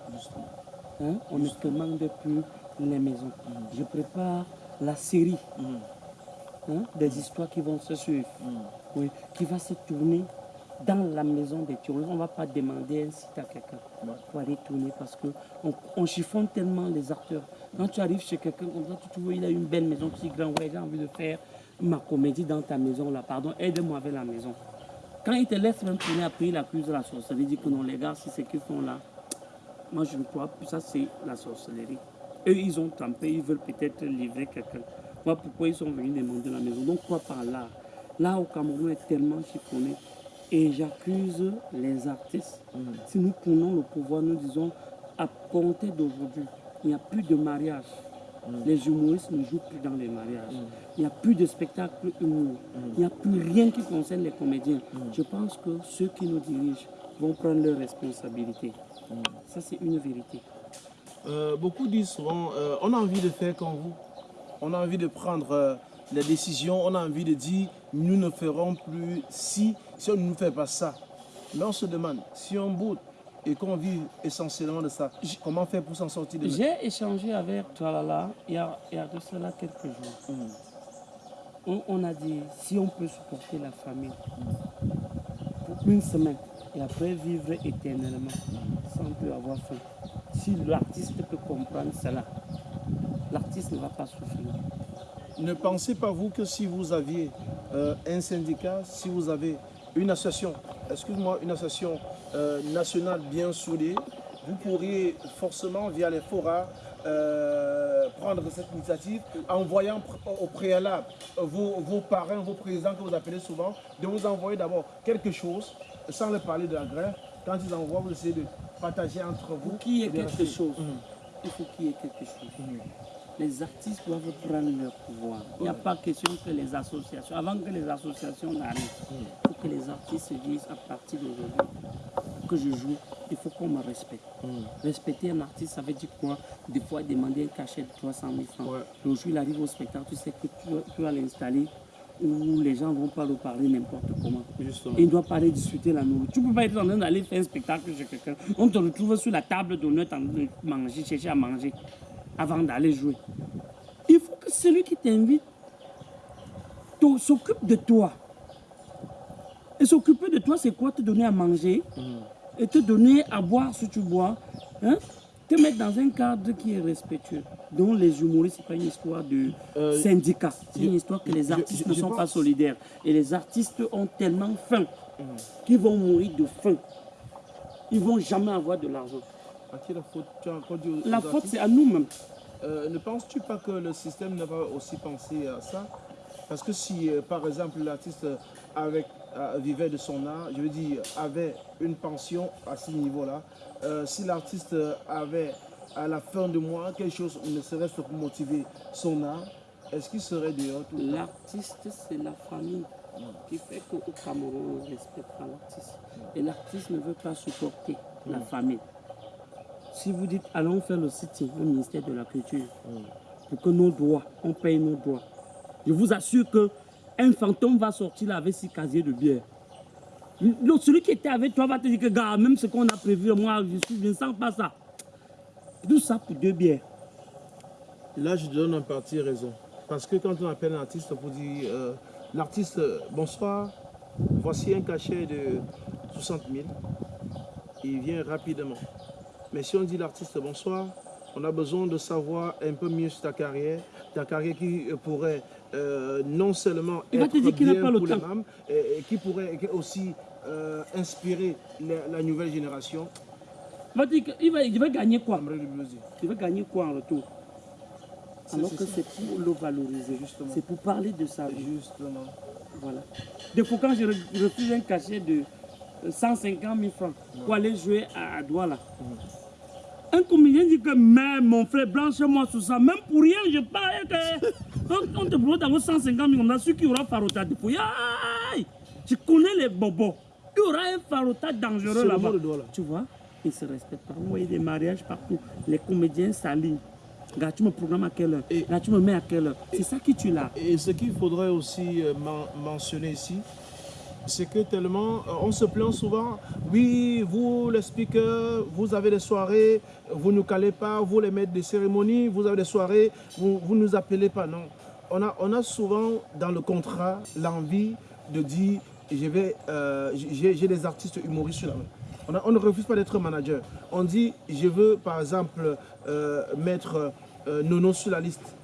Hein? On ne commande plus les maisons. Je prépare la série hein, des histoires qui vont se suivre, oui, qui va se tourner dans la maison des touristes. On ne va pas demander un site à quelqu'un pour aller tourner parce qu'on on chiffonne tellement les acteurs. Quand tu arrives chez quelqu'un comme ça, tu trouves il a une belle maison, tu dis grand, ouais, j'ai envie de faire ma comédie dans ta maison là, pardon, aide-moi avec la maison. Quand il te laisse même tourner après, il accuse la sorcellerie, dit que non, les gars, si c'est qu'ils font là, moi je ne crois plus, ça c'est la sorcellerie. Eux, ils ont trempé, ils veulent peut-être livrer quelqu'un. Moi, pourquoi ils sont venus demander la maison? Donc, quoi par là? Là au Cameroun est tellement chiffonné. Et j'accuse les artistes. Si nous prenons le pouvoir, nous disons à compter d'aujourd'hui, il n'y a plus de mariage. Les humoristes ne jouent plus dans les mariages. Il n'y a plus de spectacle humour. Il n'y a plus rien qui concerne les comédiens. Je pense que ceux qui nous dirigent vont prendre leurs responsabilités. Ça, c'est une vérité. Euh, beaucoup disent souvent, euh, on a envie de faire comme vous. On a envie de prendre euh, les décisions. On a envie de dire, nous ne ferons plus si, si on ne fait pas ça. Mais on se demande, si on boude et qu'on vit essentiellement de ça, comment faire pour s'en sortir demain? J'ai échangé avec Tralala il y a, il y a de cela quelques jours. On, on a dit, si on peut supporter la famille pour une semaine et après vivre éternellement sans plus avoir faim, si l'artiste peut comprendre cela, l'artiste ne va pas souffrir. Ne pensez pas vous que si vous aviez euh, un syndicat, si vous avez une association, excuse-moi, une association euh, nationale bien soudée, vous pourriez forcément via les forats euh, prendre cette initiative en voyant pr- au préalable vos, vos parrains, vos présidents que vous appelez souvent, de vous envoyer d'abord quelque chose sans leur parler de la grève. Quand ils envoient, vous essayez de partager entre vous. Et de quelque chose, Mhm. il faut qu'il y ait quelque chose. Les artistes doivent prendre leur pouvoir. Il n'y a pas question que les associations, avant que les associations n'arrivent, il faut que les artistes se disent à partir d'aujourd'hui que je joue, il faut qu'on me respecte. Respecter un artiste, ça veut dire quoi? Des fois, demander un cachet de 300 000 francs. Ouais. Le jour il arrive au spectacle, tu sais que tu, tu vas l'installer où les gens ne vont pas le parler n'importe comment. Justement. Il doit pas aller discuter la nourriture. Tu ne peux pas être en train d'aller faire un spectacle chez quelqu'un. On te retrouve sur la table d'honneur en train de manger, chercher à manger avant d'aller jouer. Il faut que celui qui t'invite te- s'occupe de toi. Et s'occuper de toi, c'est quoi? Te donner à manger et te donner à boire si tu bois. Hein? Te mettre dans un cadre qui est respectueux. Donc les humoristes, ce n'est pas une histoire de Euh, syndicat. C'est une histoire que les je- artistes je- ne sont pas solidaires. Et les artistes ont tellement faim qu'ils vont mourir de faim. Ils ne vont jamais avoir de l'argent. À qui la faute Tu as La faute, c'est à nous-mêmes. Euh, ne penses-tu pas que le système ne va aussi penser à ça? Parce que si, euh, par exemple, l'artiste euh, avec, euh, vivait de son art, je veux dire, avait une pension à ce niveau-là, si l'artiste avait à la fin du mois quelque chose, ne serait-ce que pour motiver son art, est-ce qu'il serait dehors tout L'artiste, c'est la famille qui fait qu'au Cameroun, on respecte pas l'artiste. Et l'artiste ne veut pas supporter la famille. Si vous dites, allons faire le site au ministère de la Culture, pour que nos droits, on paye nos droits, je vous assure que un fantôme va sortir là avec six casiers de bière. Celui qui était avec toi va te dire que, gars, même ce qu'on a prévu, moi, je, suis, je ne sens pas ça. Tout ça pour deux bières? Là, je donne en partie raison. Parce que quand on appelle un artiste pour dire euh, l'artiste, euh, bonsoir, voici un cachet de 60 000, il vient rapidement. Mais si on dit l'artiste, bonsoir, on a besoin de savoir un peu mieux sur ta carrière, ta carrière qui euh, pourrait euh, non seulement Il être bien pas pour les membres, et, et qui pourrait aussi euh, inspirer la, la nouvelle génération. Il va dire qu'il va, il va gagner quoi? Il va gagner quoi en retour? C'est- Alors que c'est pour le valoriser, Justement. C'est pour parler de sa vie. Justement. Voilà. Des fois, quand je re- je refuse un cachet de euh, 150 000 francs pour aller jouer à, à Douala, un comédien dit que même mon frère, blanche-moi sur ça, même pour rien, je parle. que- [LAUGHS] On, on te propose d'avoir 150 000 comme ça, celui qui aura Farota de fouille. Je connais les bobos. Il y aura un Farota dangereux là-bas. Tu vois Ils se respectent pas. Vous voyez des mariages partout. Les comédiens s'alignent. Gars, tu me programmes à quelle heure? Là, tu me mets à quelle heure? C'est ça qui tue là. Et ce qu'il faudrait aussi euh, men- mentionner ici, c'est que tellement, euh, on se plaint souvent, oui, vous les speakers, vous avez des soirées, vous ne nous calez pas, vous les maîtres des cérémonies, vous avez des soirées, vous ne nous appelez pas, non. On a, souvent dans le contrat l'envie de dire, euh, j'ai des artistes humoristes main. On, a- on ne refuse pas d'être manager. On dit, je veux par exemple euh, mettre Nono sur la liste.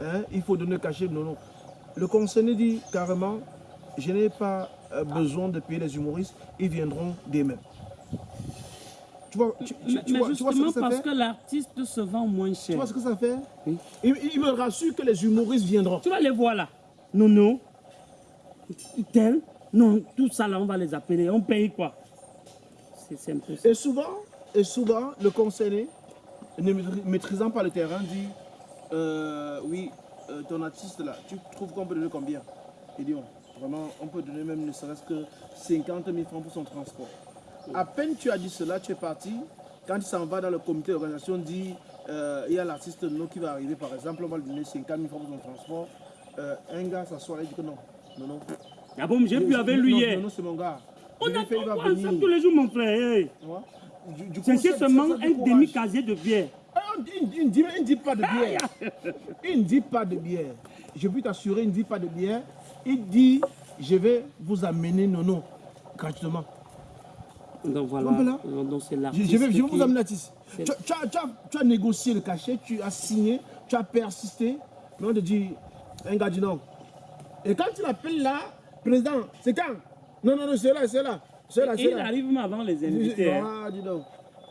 Hein, il faut donner cachet non non. Le concerné dit carrément, je n'ai pas besoin de payer les humoristes, ils viendront d'eux-mêmes. Tu vois, tu, tu- Mais, tu mais vois, tu vois ce justement que ça parce fait que l'artiste se vend moins Tu cher. vois ce que ça fait Oui. il, il me rassure que les humoristes viendront. Tu vas les voir là. Nono, tel. Non, tout ça là, on va les appeler. On paye quoi? C'est un peu ça. Et souvent, et souvent, le concerné, ne maîtrisant pas le terrain, dit euh, Oui, euh, ton artiste là, tu trouves qu'on peut donner combien? Il dit Vraiment, on peut donner même ne serait-ce que 50 000 francs pour son transport. À peine tu as dit cela, tu es parti. Quand il s'en va dans le comité d'organisation, dit euh, il y a l'artiste nous qui va arriver, par exemple, on va lui donner 50 000 francs pour son transport. Euh, un gars s'assoit et dit que non. Non, non. Ah bon, j'ai pu avec lui hier. Non, non, c'est mon gars. On a fait, va venir. tous les jours, mon frère. C'est seulement un demi-casier de bière. Ah, il ne dit, pas de bière. il ne dit pas de bière. Je peux t'assurer, il ne dit pas de bière. Il dit, je vais vous amener Nono gratuitement. Donc voilà, donc c'est je, je, vais, je vais vous amener ici. Tu, tu, tu, tu, as négocié le cachet, tu as signé, tu as persisté. Mais on te dit, un gars dit non. Et quand tu l'appelles là, président, c'est quand? Non, non, non, c'est là, c'est là. C'est là, c'est là. Il arrive même avant les invités. Hein. Ah, dis donc.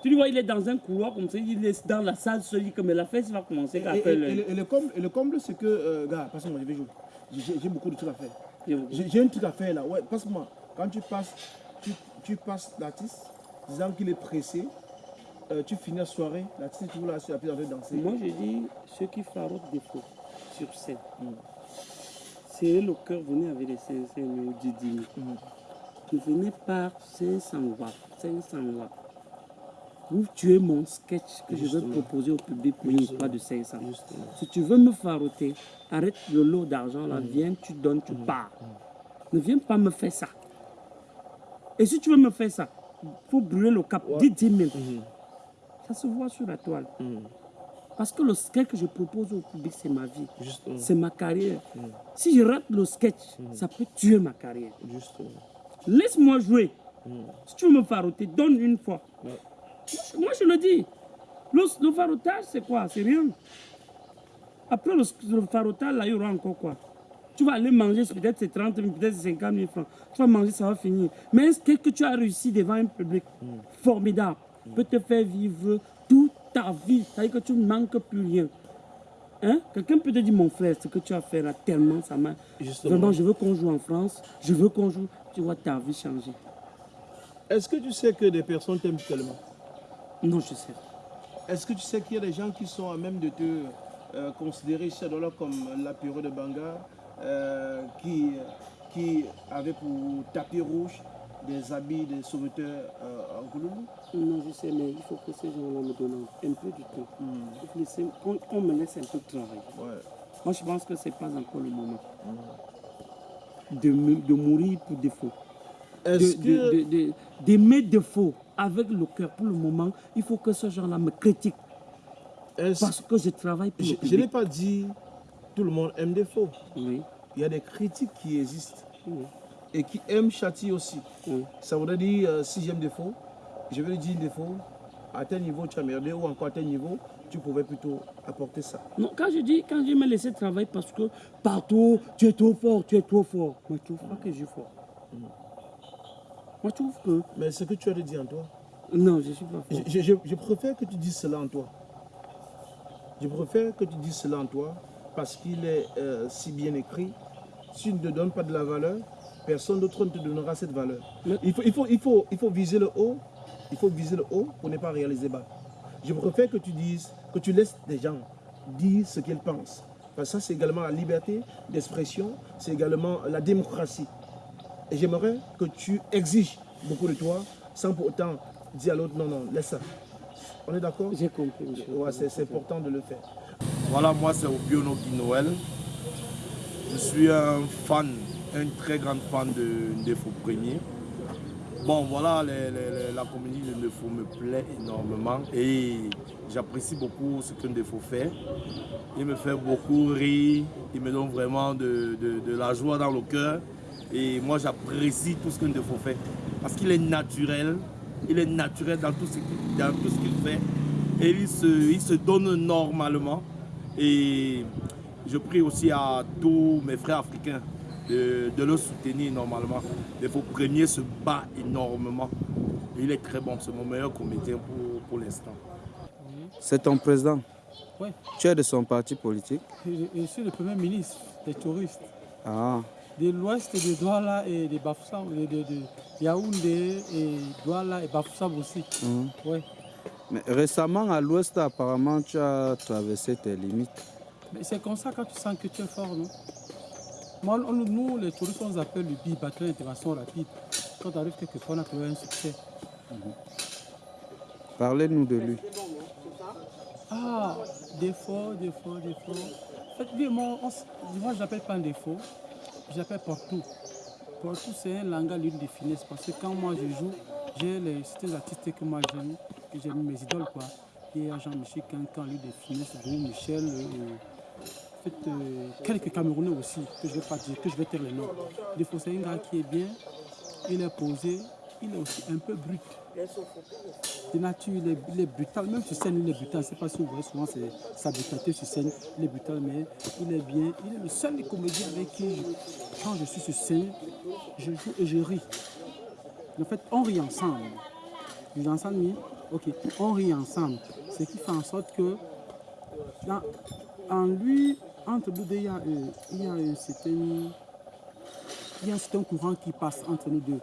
Tu le vois, il est dans un couloir comme ça, il est dans la salle, celui comme la fête va commencer. Et, et, et, le, comble, le comble, c'est que, euh, gars, passe-moi, je vais jouer. J'ai beaucoup de trucs à faire. J'ai un truc à faire là. Ouais, passe-moi. Quand tu passes, tu, tu passes l'artiste, disant qu'il est pressé, euh, tu finis la soirée, l'artiste est toujours là sur la piste en train de danser. Moi, je dis, ceux qui farotent des faux sur scène, mm. serrez le cœur, venez avec les 500 du mm. Ne venez pas 500 watts, 500 watts. Vous tuez mon sketch que je vais proposer au public pour une histoire de 500. Si tu veux me faroter, arrête le lot d'argent là, mm. viens, tu donnes, tu pars. Ne viens pas me faire ça. Et si tu veux me faire ça, il faut brûler le cap, dis 10 000. Ça se voit sur la toile. Mm. Parce que le sketch que je propose au public, c'est ma vie. C'est ma carrière. Mm. Si je rate le sketch, mm. ça peut tuer ma carrière. Laisse-moi jouer. Si tu veux me faroter, donne une fois. Moi, je le dis. Le, le farotage, c'est quoi C'est rien. Après le, le farotage, là, il y aura encore quoi tu vas aller manger, peut-être c'est 30 000, peut-être c'est 50 000 francs. Tu vas manger, ça va finir. Mais ce que tu as réussi devant un public formidable peut te faire vivre toute ta vie? C'est-à-dire que tu ne manques plus rien. Hein? Quelqu'un peut te dire, mon frère, ce que tu as fait là, tellement ça m'a... Vraiment, je veux qu'on joue en France, je veux qu'on joue, tu vois ta vie changer. Est-ce que tu sais que des personnes t'aiment tellement? Non, je sais. Est-ce que tu sais qu'il y a des gens qui sont à même de te euh, considérer chez comme l'apéro de Banga, euh, qui, qui avait pour tapis rouge des habits de sauveteurs euh, en Kouloulou Non, je sais, mais il faut que ces gens-là me donnent un peu du temps. Hmm. On, me laisse un peu de travail. Moi, je pense que ce n'est pas encore le moment hmm. de, de, mourir pour défaut. D'aimer de, de, défaut avec le cœur pour le moment, il faut que ce gens-là me critique. Parce que je travaille pour Je, je n'ai pas dit tout le monde aime défaut. Oui. Il y a des critiques qui existent et qui aiment châtier aussi. Ça voudrait dire, euh, si j'aime défaut, je vais lui dire défaut, à tel niveau tu as merdé ou encore à tel niveau, tu pouvais plutôt apporter ça. Non, quand je dis, quand je me laisser travailler parce que partout, tu es trop fort, tu es trop fort. Je trouve pas que je suis fort. Mm. Moi, je trouve que... Mais ce que tu as dit en toi Non, je ne suis pas fort. Je, je, je, préfère que tu dises cela en toi. Je préfère que tu dises cela en toi parce qu'il est euh, si bien écrit. Si tu ne te donnes pas de la valeur, personne d'autre ne te donnera cette valeur. Il faut, il, faut, il, faut, il faut viser le haut, il faut viser le haut pour ne pas réaliser bas. Je préfère que tu dises, que tu laisses des gens dire ce qu'ils pensent. Parce que ça, c'est également la liberté d'expression, c'est également la démocratie. Et j'aimerais que tu exiges beaucoup de toi sans pour autant dire à l'autre non, non, laisse ça. On est d'accord? J'ai compris. Ouais, c'est important de le faire. Voilà, moi c'est Obiono Noël. Je suis un fan un très grand fan de Ndefo Premier. Bon, voilà, la comédie de Ndefo me plaît énormément et j'apprécie beaucoup ce que Ndefo fait. Il me fait beaucoup rire, il me donne vraiment de, la joie dans le cœur et moi j'apprécie tout ce que Ndefo fait parce qu'il est naturel, il est naturel dans tout ce qu'il fait et il se, il se donne normalement et je prie aussi à tous mes frères africains de, le soutenir normalement. Il faut premier se bat énormément. Il est très bon, c'est mon meilleur comédien pour, pour l'instant. C'est ton président Oui. Tu es de son parti politique je, suis le premier ministre des touristes. Ah. De l'ouest de Douala et de Bafoussam, de, de, de Yaoundé et Douala et Bafoussam aussi. Mhm. Ouais. Mais récemment, à l'ouest, apparemment, tu as traversé tes limites. Mais c'est comme ça quand tu sens que tu es fort, non? Moi, on- nous, les touristes, on nous appelle le BI, batterie d'intervention rapide. Quand tu arrives quelque part, on a trouvé un succès. Parlez-nous de lui. Ah, défaut, défaut, défaut. En fait, moi, on moi je l'appelle pas un défaut, je l'appelle Portou. Portou, c'est un langage l'une des finesses. Parce que quand moi je joue, j'ai les certains artistes que moi j'aime, que j'aime mes idoles. Quoi. Il y a Jean-Michel Quincan, lui des finesses, Roux Michel, euh, en fait, euh, quelques Camerounais aussi, que je ne vais pas dire, que je vais taire les noms. Défaut, c'est un gars qui est bien, il est posé, il est aussi un peu brut de nature, il est, il est brutal. Même sur scène, il est brutal. Je ne sais pas si vous voyez souvent c'est- sa brutalité sur scène. Il est brutal, mais il est bien. Il est le seul des comédiens avec qui, je- quand je suis sur scène, je joue et je ris. En fait, on rit ensemble. Vous ensemble? Ok, on rit ensemble. Ce qui fait en sorte que, dans- en lui, entre nous deux, il y a, euh, il y a un certain, il y a un certain courant qui passe entre nous deux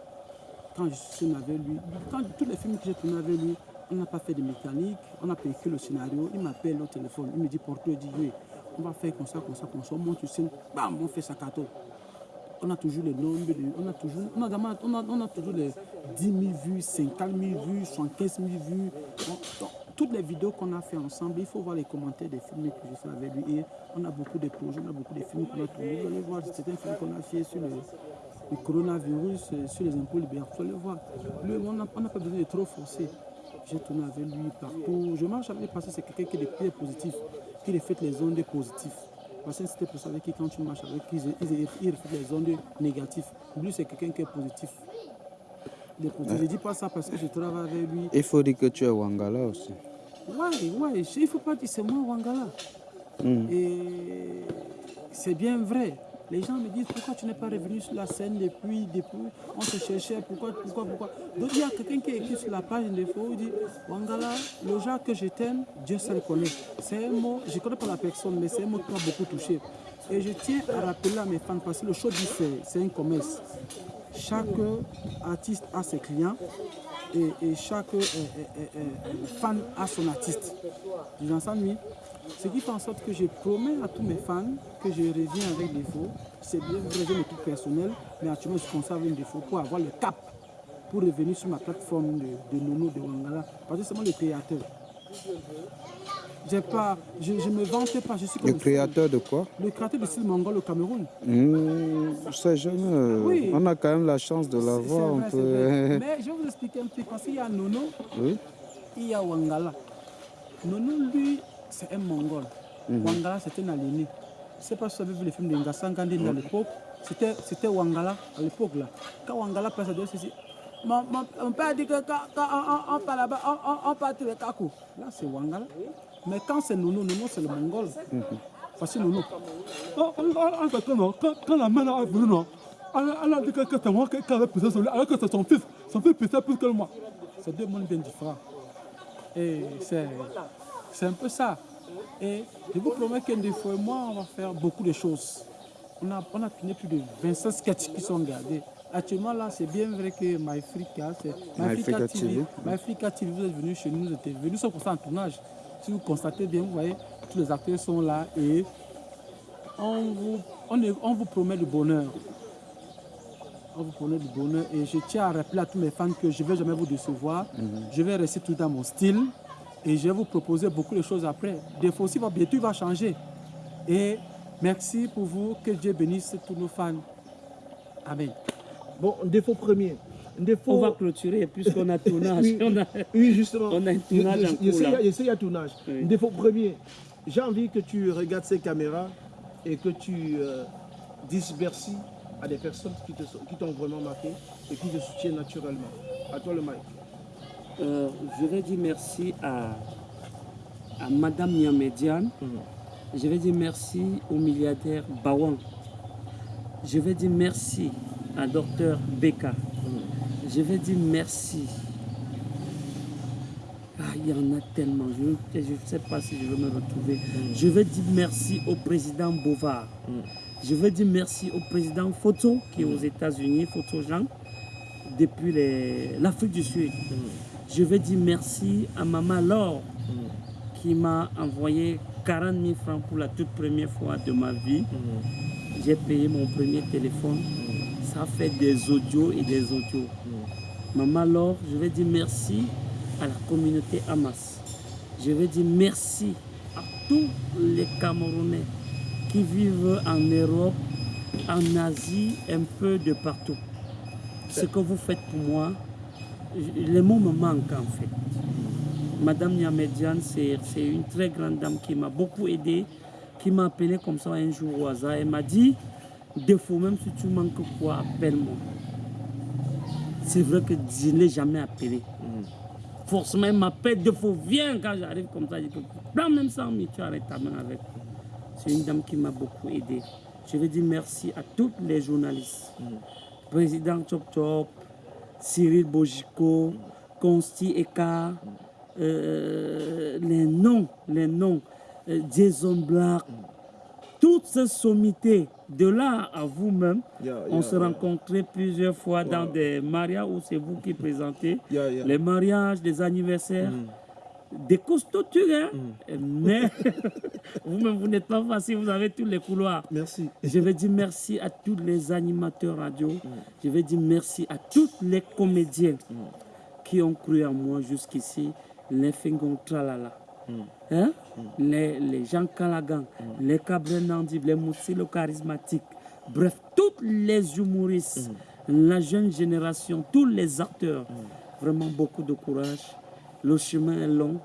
quand je suis avec lui, quand tous les films que j'ai tournés avec lui, on n'a pas fait de mécanique, on a payé que le scénario, il m'appelle au téléphone, il me dit Porto, il dit oui, on va faire comme ça, comme ça, comme ça, on monte sur scène, bam, on fait sa carton. On a toujours les nombres, on a toujours, on a, on a, toujours les 10 000 vues, 50 000 vues, 75 000 vues. Toutes les vidéos qu'on a fait ensemble, il faut voir les commentaires des films que j'ai fait avec lui. Et on a beaucoup de projets, on a beaucoup de films qu'on a tournés. Vous allez voir certains films qu'on a fait sur le, le coronavirus, euh, sur les impôts libéraux. Vous allez voir. Lui, on n'a pas besoin de trop forcer. J'ai tourné avec lui partout. Je marche avec lui parce que c'est quelqu'un qui est positif, qui reflète les ondes positives. Parce que c'était pour ça avec qui, quand tu marches avec lui, il, reflète les ondes négatives. Lui, c'est quelqu'un qui est positif. Je ne dis pas ça parce que je travaille avec lui. Il faut dire que tu es Wangala aussi. Ouais, ouais, il ne faut pas dire c'est moi Wangala. Mm. Et c'est bien vrai. Les gens me disent pourquoi tu n'es pas revenu sur la scène depuis, depuis, on te cherchait, pourquoi, pourquoi, pourquoi? Donc il y a quelqu'un qui écrit sur la page de défaut, il dit Wangala, le genre que je t'aime, Dieu se le connaît. C'est un mot, je ne connais pas la personne, mais c'est un mot qui m'a beaucoup touché. Et je tiens à rappeler à mes fans, parce que le show c'est un commerce. Chaque artiste a ses clients et, chaque euh, euh, euh, fan a son artiste. Vous entendez Ce qui fait en sorte que je promets à tous mes fans que je reviens avec défaut. C'est bien vrai, j'ai mes trucs personnels, mais actuellement je conserve un défaut pour avoir le cap pour revenir sur ma plateforme de, de Nono de Wangala. Parce que c'est moi le créateur. Pas, je ne me vantais pas, je suis comme Le créateur de quoi? Le créateur du style mongol au Cameroun. Mmh, C'est jeune. euh, Oui. On a quand même la chance de l'avoir. peut... [LAUGHS] Mais je vais vous expliquer un petit peu parce qu'il y a Nono, Oui. il y a Wangala. Nono, lui, c'est un Mongol. Wangala, c'est un aliéné. Je ne sais pas si vous avez vu le film de Ngassan Gandhi à l'époque. C'était Wangala à l'époque. là. Quand Wangala passe à deux, c'est. Mon, mon, mon père dit que quand, on, on, on part là-bas, on, on, part les Kakou. Là, c'est Wangala. Mais quand c'est Nono, Nono, c'est le Mongol. D'accord, non. Quand, la mère venue, non, elle, a dit que, c'est moi qui avait poussé lui, alors que c'est son fils. Son fils poussait plus que moi. C'est deux mondes bien différents. Et c'est un peu ça. Et je vous promets qu'un des fois, moi, on va faire beaucoup de choses. On a, on a plus de 25 sketchs qui sont gardés. Actuellement, là, c'est bien vrai que MyFrica, c'est MyFrica TV. MyFrica TV, vous êtes venus chez nous, vous êtes venus, nous sommes pour ça en tournage. Si vous constatez bien, vous voyez, tous les acteurs sont là et on vous, on, est- on vous promet du bonheur. On vous promet du bonheur et je tiens à rappeler à tous mes fans que je ne vais jamais vous décevoir. Je vais rester tout dans mon style et je vais vous proposer beaucoup de choses après. Des fois aussi, bientôt il va changer. Et merci pour vous, que Dieu bénisse tous nos fans. Amen. Bon, défaut premier. Défaut... On va clôturer puisqu'on a tournage. Oui, [LAUGHS] On a- oui, justement. on a un tournage Je- je- je cours, sais, là. Je sais, il y a tournage. Oui. Défaut premier. J'ai envie que tu regardes ces caméras et que tu euh, dises merci à des personnes qui t'ont vraiment marqué et qui te soutiennent naturellement. À toi le mic. Euh, je vais dire merci à, à Madame Niamédiane. Je vais dire merci au milliardaire Bawan. Je vais dire merci à Docteur Beka. Je vais dire merci. Ah, il y en a tellement. Je ne sais pas si je vais me retrouver. Je vais dire merci au président Bovard. Je veux dire merci au président Photo qui est aux États-Unis, Photo Jean, depuis l'Afrique du Sud. Je veux dire merci à Maman Laure qui m'a envoyé 40 000 francs pour la toute première fois de ma vie. J'ai payé mon premier téléphone. Ça fait des audios et des audios. Maman Laure, je vais dire merci à la communauté Hamas. Je vais dire merci à tous les Camerounais qui vivent en Europe, en Asie, un peu de partout. Ce que vous faites pour moi, les mots me manquent en fait. Madame Niamediane, c'est c'est une très grande dame qui m'a beaucoup aidé, qui m'a appelé comme ça un jour au hasard. Elle m'a dit, défaut, même si tu manques quoi, appelle-moi. C'est vrai que je ne l'ai jamais appelé. Forcément, elle m'appelle défaut, viens quand j'arrive comme ça. Je dis, prends même 100 000, tu arrêtes ta main avec. C'est une dame qui m'a beaucoup aidé. Je veux dire merci à tous les journalistes. Président Chop Chop, Cyril Bojiko, Consti Eka, euh, les noms, les noms, euh, Jason Black, toutes ces sommités, de là à vous-même, Yeah, on se rencontrait plusieurs fois dans des mariages où c'est vous qui présentez [LAUGHS] les mariages, les anniversaires. Des costauds, hein. Mais [LAUGHS] vous-même, vous n'êtes pas facile, vous avez tous les couloirs. Merci. Je vais dire merci à tous les animateurs radio. Je vais dire merci à tous les comédiens qui ont cru en moi jusqu'ici. Les Fingon Tralala. Hein? Les, les Jean Calagan, les Cabrel Nandib, les Moussilo charismatiques. Bref, tous les humoristes, la jeune génération, tous les acteurs. Vraiment beaucoup de courage. Le chemin est long,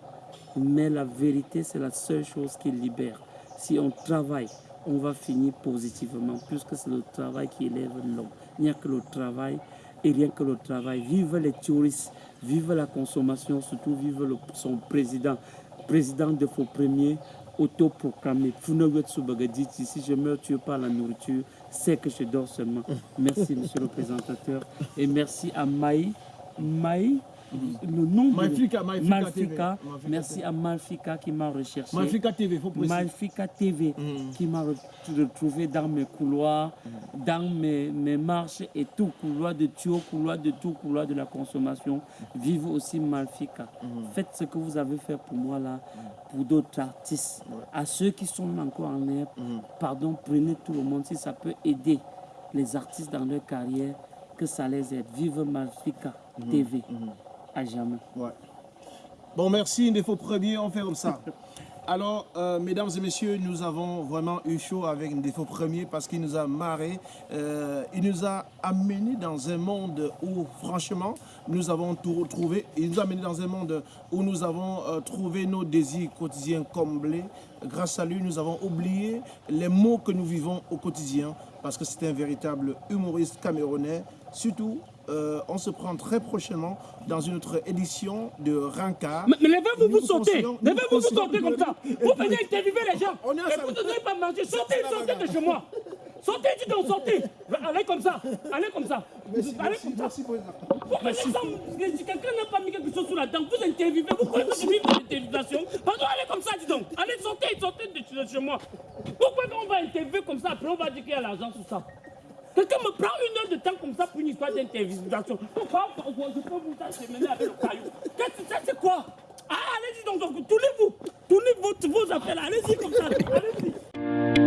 mais la vérité, c'est la seule chose qui libère. Si on travaille, on va finir positivement, puisque c'est le travail qui élève l'homme. Il n'y a que le travail et rien que le travail. Vive les touristes, vive la consommation, surtout vive son président. Président de faux premiers, autoproclamé. Soubagadi, si je meurs tué par la nourriture, c'est que je dors seulement. Merci, monsieur le [LAUGHS] présentateur. Et merci à Maï. Maï, le nom de-. Malfika Merci à Malfika qui m'a recherché. Malfika TV, faut préciser. Malfika TV qui m'a re- retrouvé dans mes couloirs, dans mes, mes marches et tout couloir de tuyau, couloir de tout, couloir de la consommation. Vive aussi Malfika. Faites ce que vous avez fait pour moi là, pour d'autres artistes. À ceux qui sont encore en l'air, pardon, prenez tout le monde si ça peut aider les artistes dans leur carrière, que ça les aide. Vive Malfika TV. À jamais. Ouais. Bon, merci, faut premier, on fait comme ça. [LAUGHS] Alors, euh, mesdames et messieurs, nous avons vraiment eu chaud avec défaut premier parce qu'il nous a marré. euh, il nous a amené dans un monde où, franchement, nous avons tout retrouvé. Il nous a amené dans un monde où nous avons euh, trouvé nos désirs quotidiens comblés. Grâce à lui, nous avons oublié les mots que nous vivons au quotidien parce que c'est un véritable humoriste camerounais. Surtout, euh, on se prend très prochainement dans une autre édition de Rancard. Mais, mais levez-vous, vous considérons- nous Levez-vous, vous considérons- sortez comme ça. Vous venez interviewer les gens. On est Et vous ne donnez pas manger. Sortez, sortez de chez moi. Sortez, dis donc, sortez. Allez comme ça. Allez comme ça. Allez comme ça. Vous venez sans- si quelqu'un n'a pas mis quelque chose sous la dent, vous interviewez. Vous je vis de l'interviewation Pardon, allez comme ça, dis donc. Allez, sortez, sortez de chez moi. Pourquoi on va interviewer comme ça? Après, on va dire qu'il y a l'argent sous ça. Quelqu'un me prend une heure de temps comme ça pour une histoire d'interviewation. Pourquoi je peux vous acheminer avec le caillou Qu'est-ce que ça, c'est quoi? Ah, allez-y donc, donc, tournez-vous. Tournez vos, vos affaires. Allez-y comme ça. Allez-y.